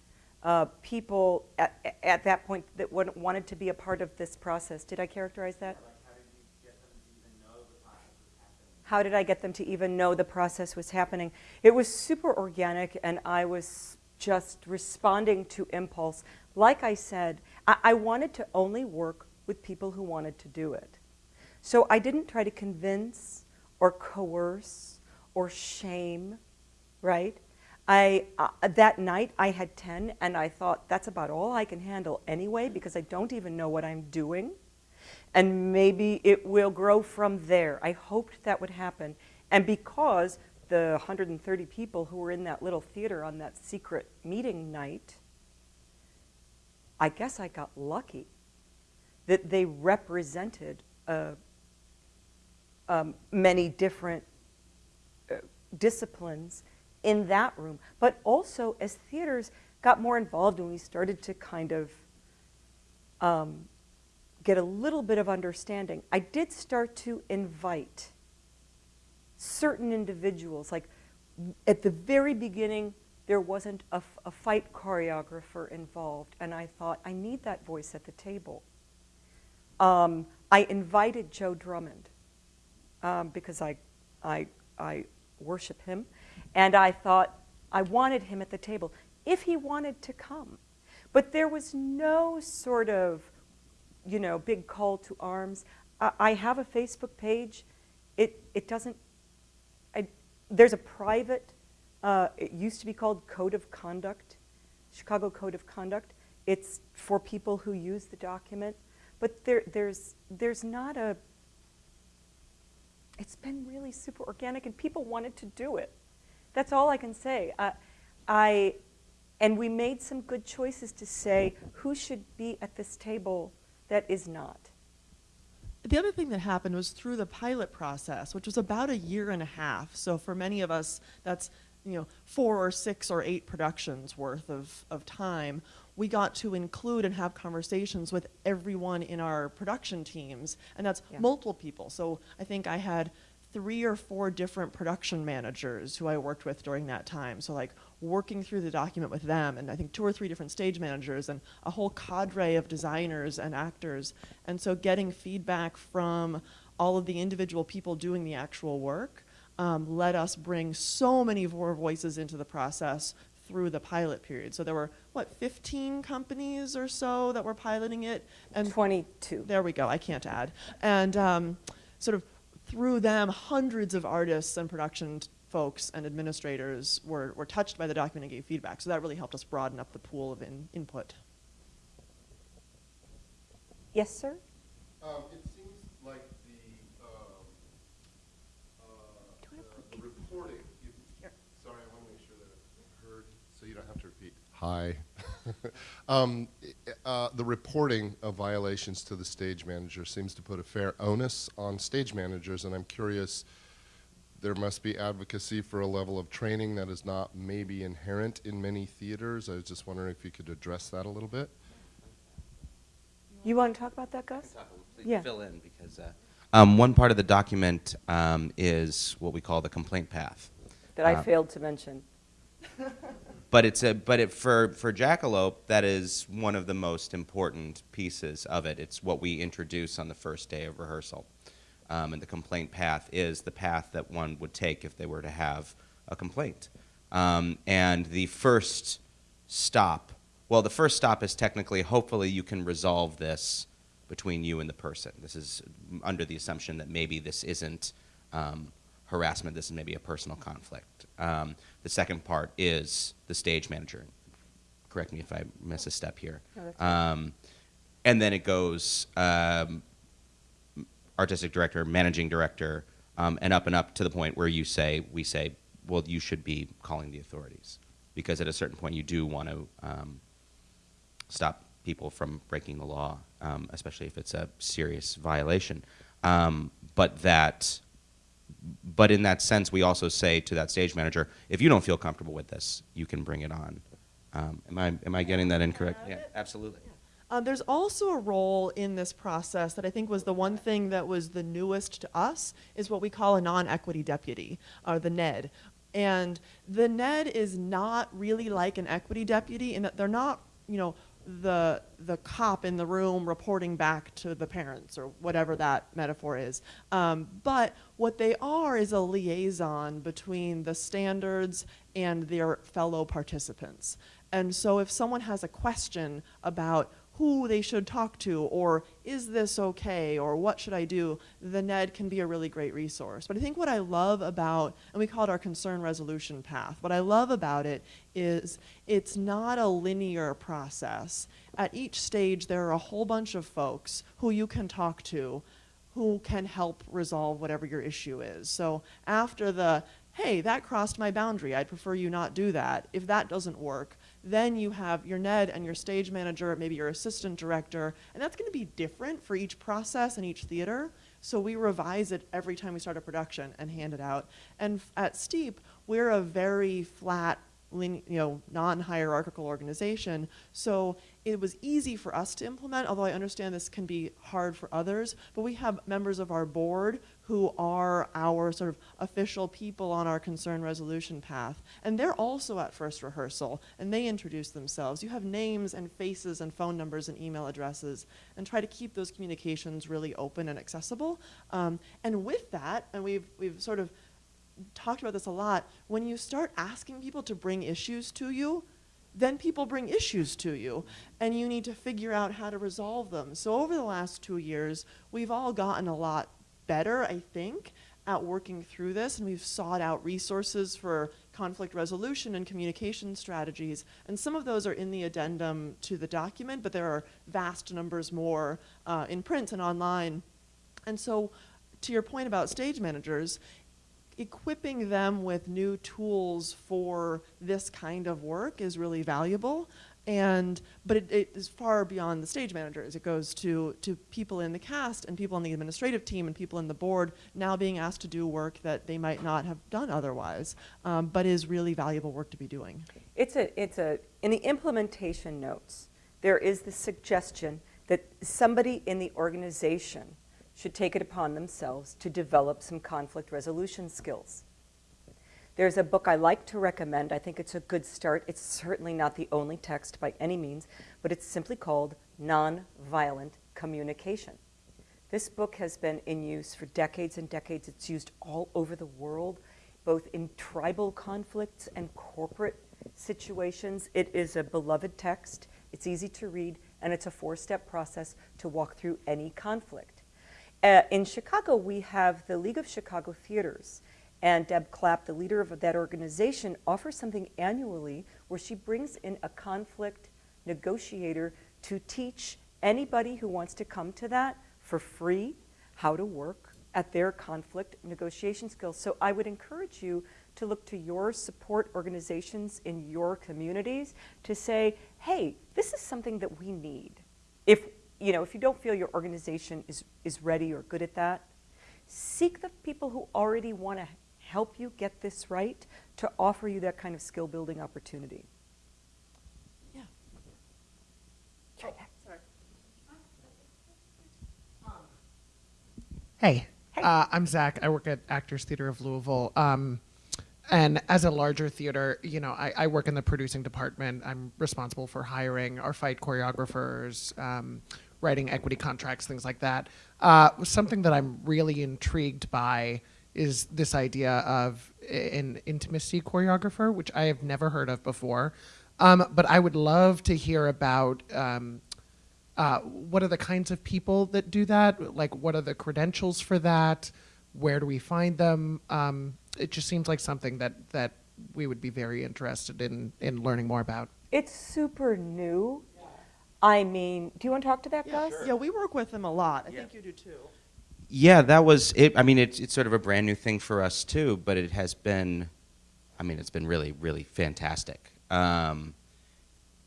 uh, people at, at that point that wanted to be a part of this process? Did I characterize that? Like, how did you get them to even know the process was happening? How did I get them to even know the process was happening? It was super organic, and I was just responding to impulse. Like I said, I, I wanted to only work with people who wanted to do it. So I didn't try to convince or coerce or shame, right? I, uh, that night I had 10, and I thought that's about all I can handle anyway because I don't even know what I'm doing and maybe it will grow from there. I hoped that would happen. And because the 130 people who were in that little theater on that secret meeting night, I guess I got lucky that they represented uh, um, many different uh, disciplines in that room. But also, as theaters got more involved and we started to kind of um, get a little bit of understanding, I did start to invite certain individuals. Like at the very beginning, there wasn't a fight choreographer involved, and I thought, I need that voice at the table. Um, I invited Joe Drummond um, because I, I, I worship him, and I thought I wanted him at the table if he wanted to come. But there was no sort of you know, big call to arms. I, I have a Facebook page. It, it doesn't, I, there's a private, uh, it used to be called Code of Conduct, Chicago Code of Conduct. It's for people who use the document. But there, there's, there's not a, it's been really super organic and people wanted to do it. That's all I can say. Uh, I, and we made some good choices to say who should be at this table that is not. The other thing that happened was through the pilot process, which was about a year and a half. So for many of us, that's you know four or six or eight productions worth of, of time. We got to include and have conversations with everyone in our production teams, and that's Yeah. multiple people. So I think I had three or four different production managers who I worked with during that time. So like working through the document with them, and I think two or three different stage managers and a whole cadre of designers and actors. And so getting feedback from all of the individual people doing the actual work um, let us bring so many more voices into the process through the pilot period. So there were, what, 15 companies or so that were piloting it? And 22. there we go, I can't add. And um, sort of through them, hundreds of artists and production folks and administrators were, were touched by the document and gave feedback. So that really helped us broaden up the pool of in, input. Yes, sir? Um, it seems like the, um, uh, Do I have the- the reporting, you, sorry, I want to make sure that I heard, so you don't have to repeat. Hi. (laughs) Um, uh, the reporting of violations to the stage manager seems to put a fair onus on stage managers, and I'm curious, there must be advocacy for a level of training that is not maybe inherent in many theaters. I was just wondering if you could address that a little bit. You want to talk about that, Gus? Yeah. fill in because uh, um, one part of the document um, is what we call the complaint path. That I Uh, failed to mention. (laughs) But it's a but it for for Jackalope that is one of the most important pieces of it. It's what we introduce on the first day of rehearsal, um, and the complaint path is the path that one would take if they were to have a complaint. Um, and the first stop, well, the first stop is technically, hopefully, you can resolve this between you and the person. This is under the assumption that maybe this isn't um, harassment. This is maybe a personal conflict. Um, the second part is the stage manager. Correct me if I miss a step here. No. Um, and then it goes um, artistic director, managing director, um, and up and up to the point where you say, we say, well, you should be calling the authorities. Because at a certain point, you do want to um, stop people from breaking the law, um, especially if it's a serious violation. Um, but that, but in that sense, we also say to that stage manager, if you don't feel comfortable with this, you can bring it on. Um, am I am I getting that incorrect? Yeah, absolutely. Um, there's also a role in this process that I think was the one thing that was the newest to us is what we call a non-equity deputy, or the NED. And the NED is not really like an equity deputy in that they're not, you know, the the cop in the room reporting back to the parents or whatever that metaphor is. Um, but what they are is a liaison between the standards and their fellow participants. And so if someone has a question about who they should talk to or is this okay or what should I do, the NED can be a really great resource. But I think what I love about, and we call it our concern resolution path, what I love about it is it's not a linear process. At each stage, there are a whole bunch of folks who you can talk to who can help resolve whatever your issue is. So after the, hey, that crossed my boundary, I'd prefer you not do that, if that doesn't work, then you have your NED and your stage manager, maybe your assistant director, and that's going to be different for each process and each theater. So we revise it every time we start a production and hand it out. And at Steep, we're a very flat, you know, non-hierarchical organization. So it was easy for us to implement, although I understand this can be hard for others. But we have members of our board who are our sort of official people on our concern resolution path. And they're also at first rehearsal, and they introduce themselves. You have names and faces and phone numbers and email addresses, and try to keep those communications really open and accessible. Um, and with that, and we've, we've sort of talked about this a lot, when you start asking people to bring issues to you, then people bring issues to you, and you need to figure out how to resolve them. So over the last two years, we've all gotten a lot better, I think, at working through this, and we've sought out resources for conflict resolution and communication strategies. And some of those are in the addendum to the document, but there are vast numbers more uh, in print and online. And so, to your point about stage managers, equipping them with new tools for this kind of work is really valuable and but it, it is far beyond the stage managers it goes to to people in the cast and people on the administrative team and people in the board now being asked to do work that they might not have done otherwise um, but is really valuable work to be doing It's a, it's a, in the implementation notes, there is the suggestion that somebody in the organization should take it upon themselves to develop some conflict resolution skills. There's a book I like to recommend. I think it's a good start. It's certainly not the only text by any means, but it's simply called Nonviolent Communication. This book has been in use for decades and decades. It's used all over the world, both in tribal conflicts and corporate situations. It is a beloved text. It's easy to read, and it's a four step process to walk through any conflict. Uh, in Chicago, we have the League of Chicago Theaters. And Deb Clapp, the leader of that organization, offers something annually where she brings in a conflict negotiator to teach anybody who wants to come to that for free how to work at their conflict negotiation skills. So I would encourage you to look to your support organizations in your communities to say, hey, this is something that we need. If you know, if you don't feel your organization is, is ready or good at that, seek the people who already want to help you get this right to offer you that kind of skill building opportunity. Yeah. Sorry. Hey, Hey. Uh, I'm Zach. I work at Actors Theater of Louisville. Um, and as a larger theater, you know, I, I work in the producing department. I'm responsible for hiring our fight choreographers, um, writing equity contracts, things like that. Uh, something that I'm really intrigued by is this idea of an intimacy choreographer, which I have never heard of before. Um, but I would love to hear about um, uh, what are the kinds of people that do that? Like, what are the credentials for that? Where do we find them? Um, it just seems like something that, that we would be very interested in, in learning more about. It's super new. I mean, do you want to talk to that, Gus? Yeah, we work with them a lot. I Yeah. think you do too. Yeah, that was it. I mean, it's it's sort of a brand new thing for us too, but it has been, I mean, it's been really really fantastic. Um,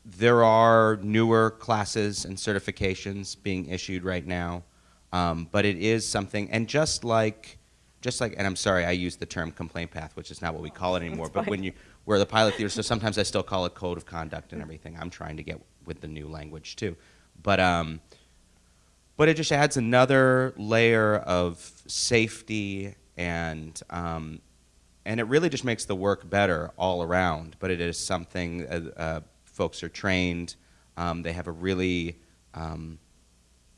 there are newer classes and certifications being issued right now, um, but it is something. And just like, just like, and I'm sorry, I use the term complaint path, which is not what we call it (laughs) anymore. But when you we're the pilot theater, so sometimes I still call it code of conduct and everything. I'm trying to get with the new language too, but. Um, but it just adds another layer of safety and um, and it really just makes the work better all around. But it is something uh, uh, folks are trained. Um, they have a really um,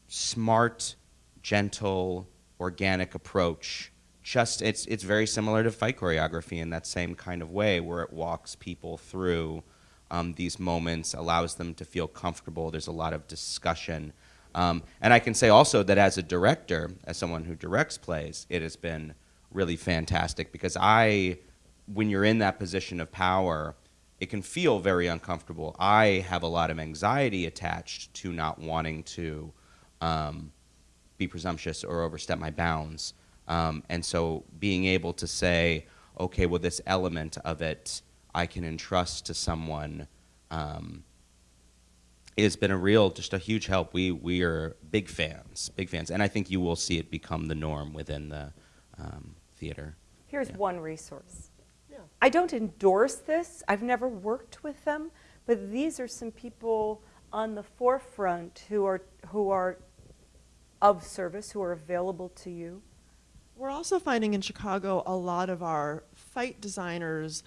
smart, gentle, organic approach. Just it's it's very similar to fight choreography in that same kind of way, where it walks people through um, these moments, allows them to feel comfortable. There's a lot of discussion. Um, and I can say also that as a director, as someone who directs plays, it has been really fantastic because I, when you're in that position of power, it can feel very uncomfortable. I have a lot of anxiety attached to not wanting to um, be presumptuous or overstep my bounds. Um, and so being able to say, okay, well, this element of it I can entrust to someone. Um, it's been a real, just a huge help. We we are big fans, big fans, and I think you will see it become the norm within the um, theater. Here's Yeah. one resource. Yeah. I don't endorse this. I've never worked with them, but these are some people on the forefront who are who are of service, who are available to you. We're also finding in Chicago a lot of our fight designers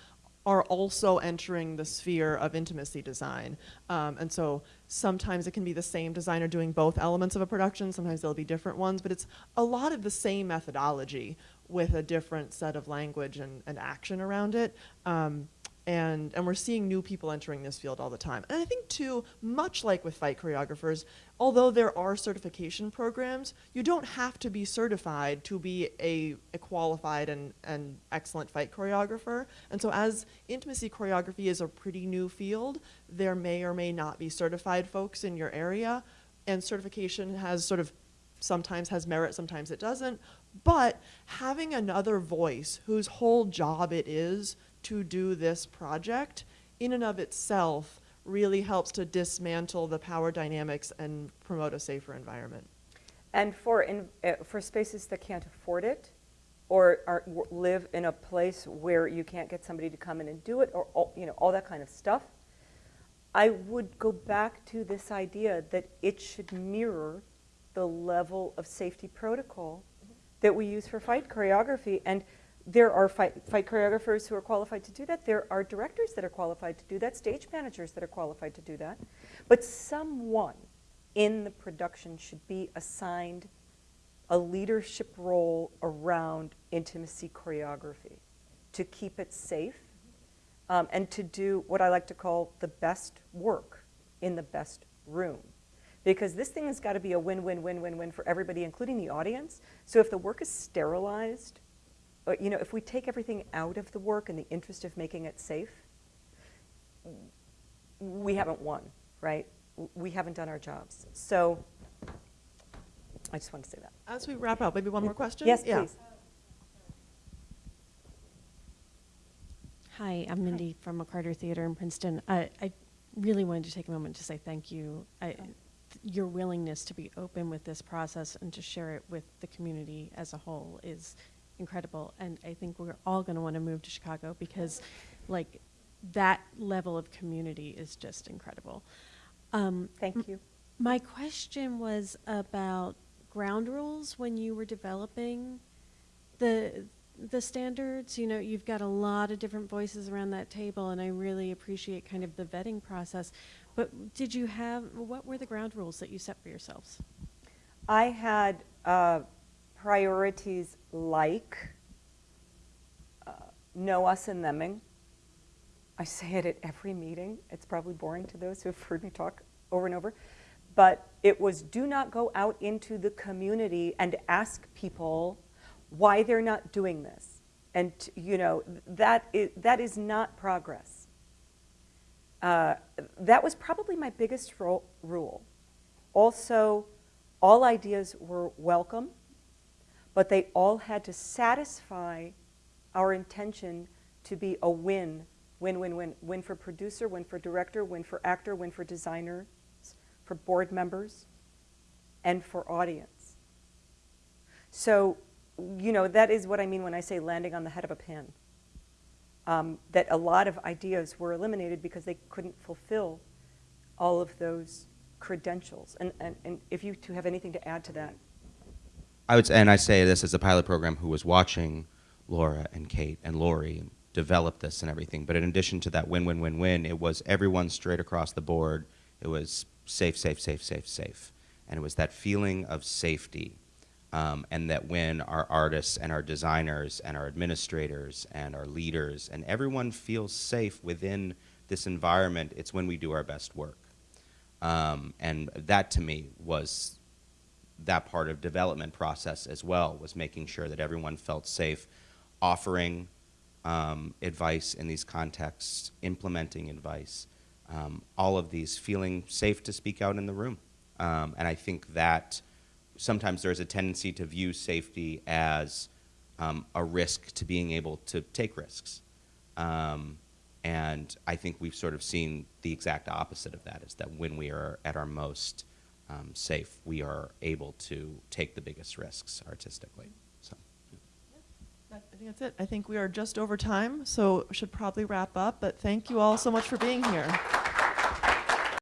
are also entering the sphere of intimacy design. Um, and so sometimes it can be the same designer doing both elements of a production, sometimes there'll be different ones, but it's a lot of the same methodology with a different set of language and, and action around it. Um, and, and we're seeing new people entering this field all the time. And I think, too, much like with fight choreographers, although there are certification programs, you don't have to be certified to be a, a qualified and, and excellent fight choreographer. And so, as intimacy choreography is a pretty new field, there may or may not be certified folks in your area. And certification has sort of sometimes has merit, sometimes it doesn't. But having another voice whose whole job it is to do this project, in and of itself, really helps to dismantle the power dynamics and promote a safer environment. And for in, uh, for spaces that can't afford it, or are, live in a place where you can't get somebody to come in and do it, or all, you know all that kind of stuff, I would go back to this idea that it should mirror the level of safety protocol that we use for fight choreography. And There are fight, fight choreographers who are qualified to do that. There are directors that are qualified to do that, stage managers that are qualified to do that. But someone in the production should be assigned a leadership role around intimacy choreography to keep it safe um, and to do what I like to call the best work in the best room. Because this thing has got to be a win win win win win for everybody, including the audience. So if the work is sterilized, you know, if we take everything out of the work in the interest of making it safe, we haven't won, right? We haven't done our jobs. So I just want to say that. As we wrap up, maybe one more question? Yes, Yeah. please. Hi, I'm Mindy from McCarter Theater in Princeton. I, I really wanted to take a moment to say thank you. I, your willingness to be open with this process and to share it with the community as a whole is incredible. And I think we're all going to want to move to Chicago because, like, that level of community is just incredible. Um, Thank you. my question was about ground rules when you were developing the the standards. You know, you've got a lot of different voices around that table, and I really appreciate kind of the vetting process. But did you have what were the ground rules that you set for yourselves? I had uh, priorities like uh, know us and theming. I say it at every meeting. It's probably boring to those who have heard me talk over and over. But it was do not go out into the community and ask people why they're not doing this. And, you know, that is, that is not progress. Uh, that was probably my biggest rule. Also, all ideas were welcome, but they all had to satisfy our intention to be a win, win, win, win. Win for producer, win for director, win for actor, win for designer, for board members, and for audience. So, you know, that is what I mean when I say landing on the head of a pin. Um, that a lot of ideas were eliminated because they couldn't fulfill all of those credentials. And, and, and if you two have anything to add to that. I would, say, and I say this as a pilot program who was watching Laura and Kate and Lori develop this and everything. But in addition to that win, win, win, win, it was everyone straight across the board. It was safe, safe, safe, safe, safe. And it was that feeling of safety. Um, and that when our artists and our designers and our administrators and our leaders and everyone feels safe within this environment, it's when we do our best work. Um, and that to me was that part of development process as well was making sure that everyone felt safe offering um, advice in these contexts implementing advice um, all of these feeling safe to speak out in the room. Um, and i think that sometimes there's a tendency to view safety as um, a risk to being able to take risks. Um, and I think we've sort of seen the exact opposite of that is that when we are at our most um, safe, we are able to take the biggest risks artistically. So, I think that's it. I think we are just over time, so should probably wrap up. But thank you all so much for being here.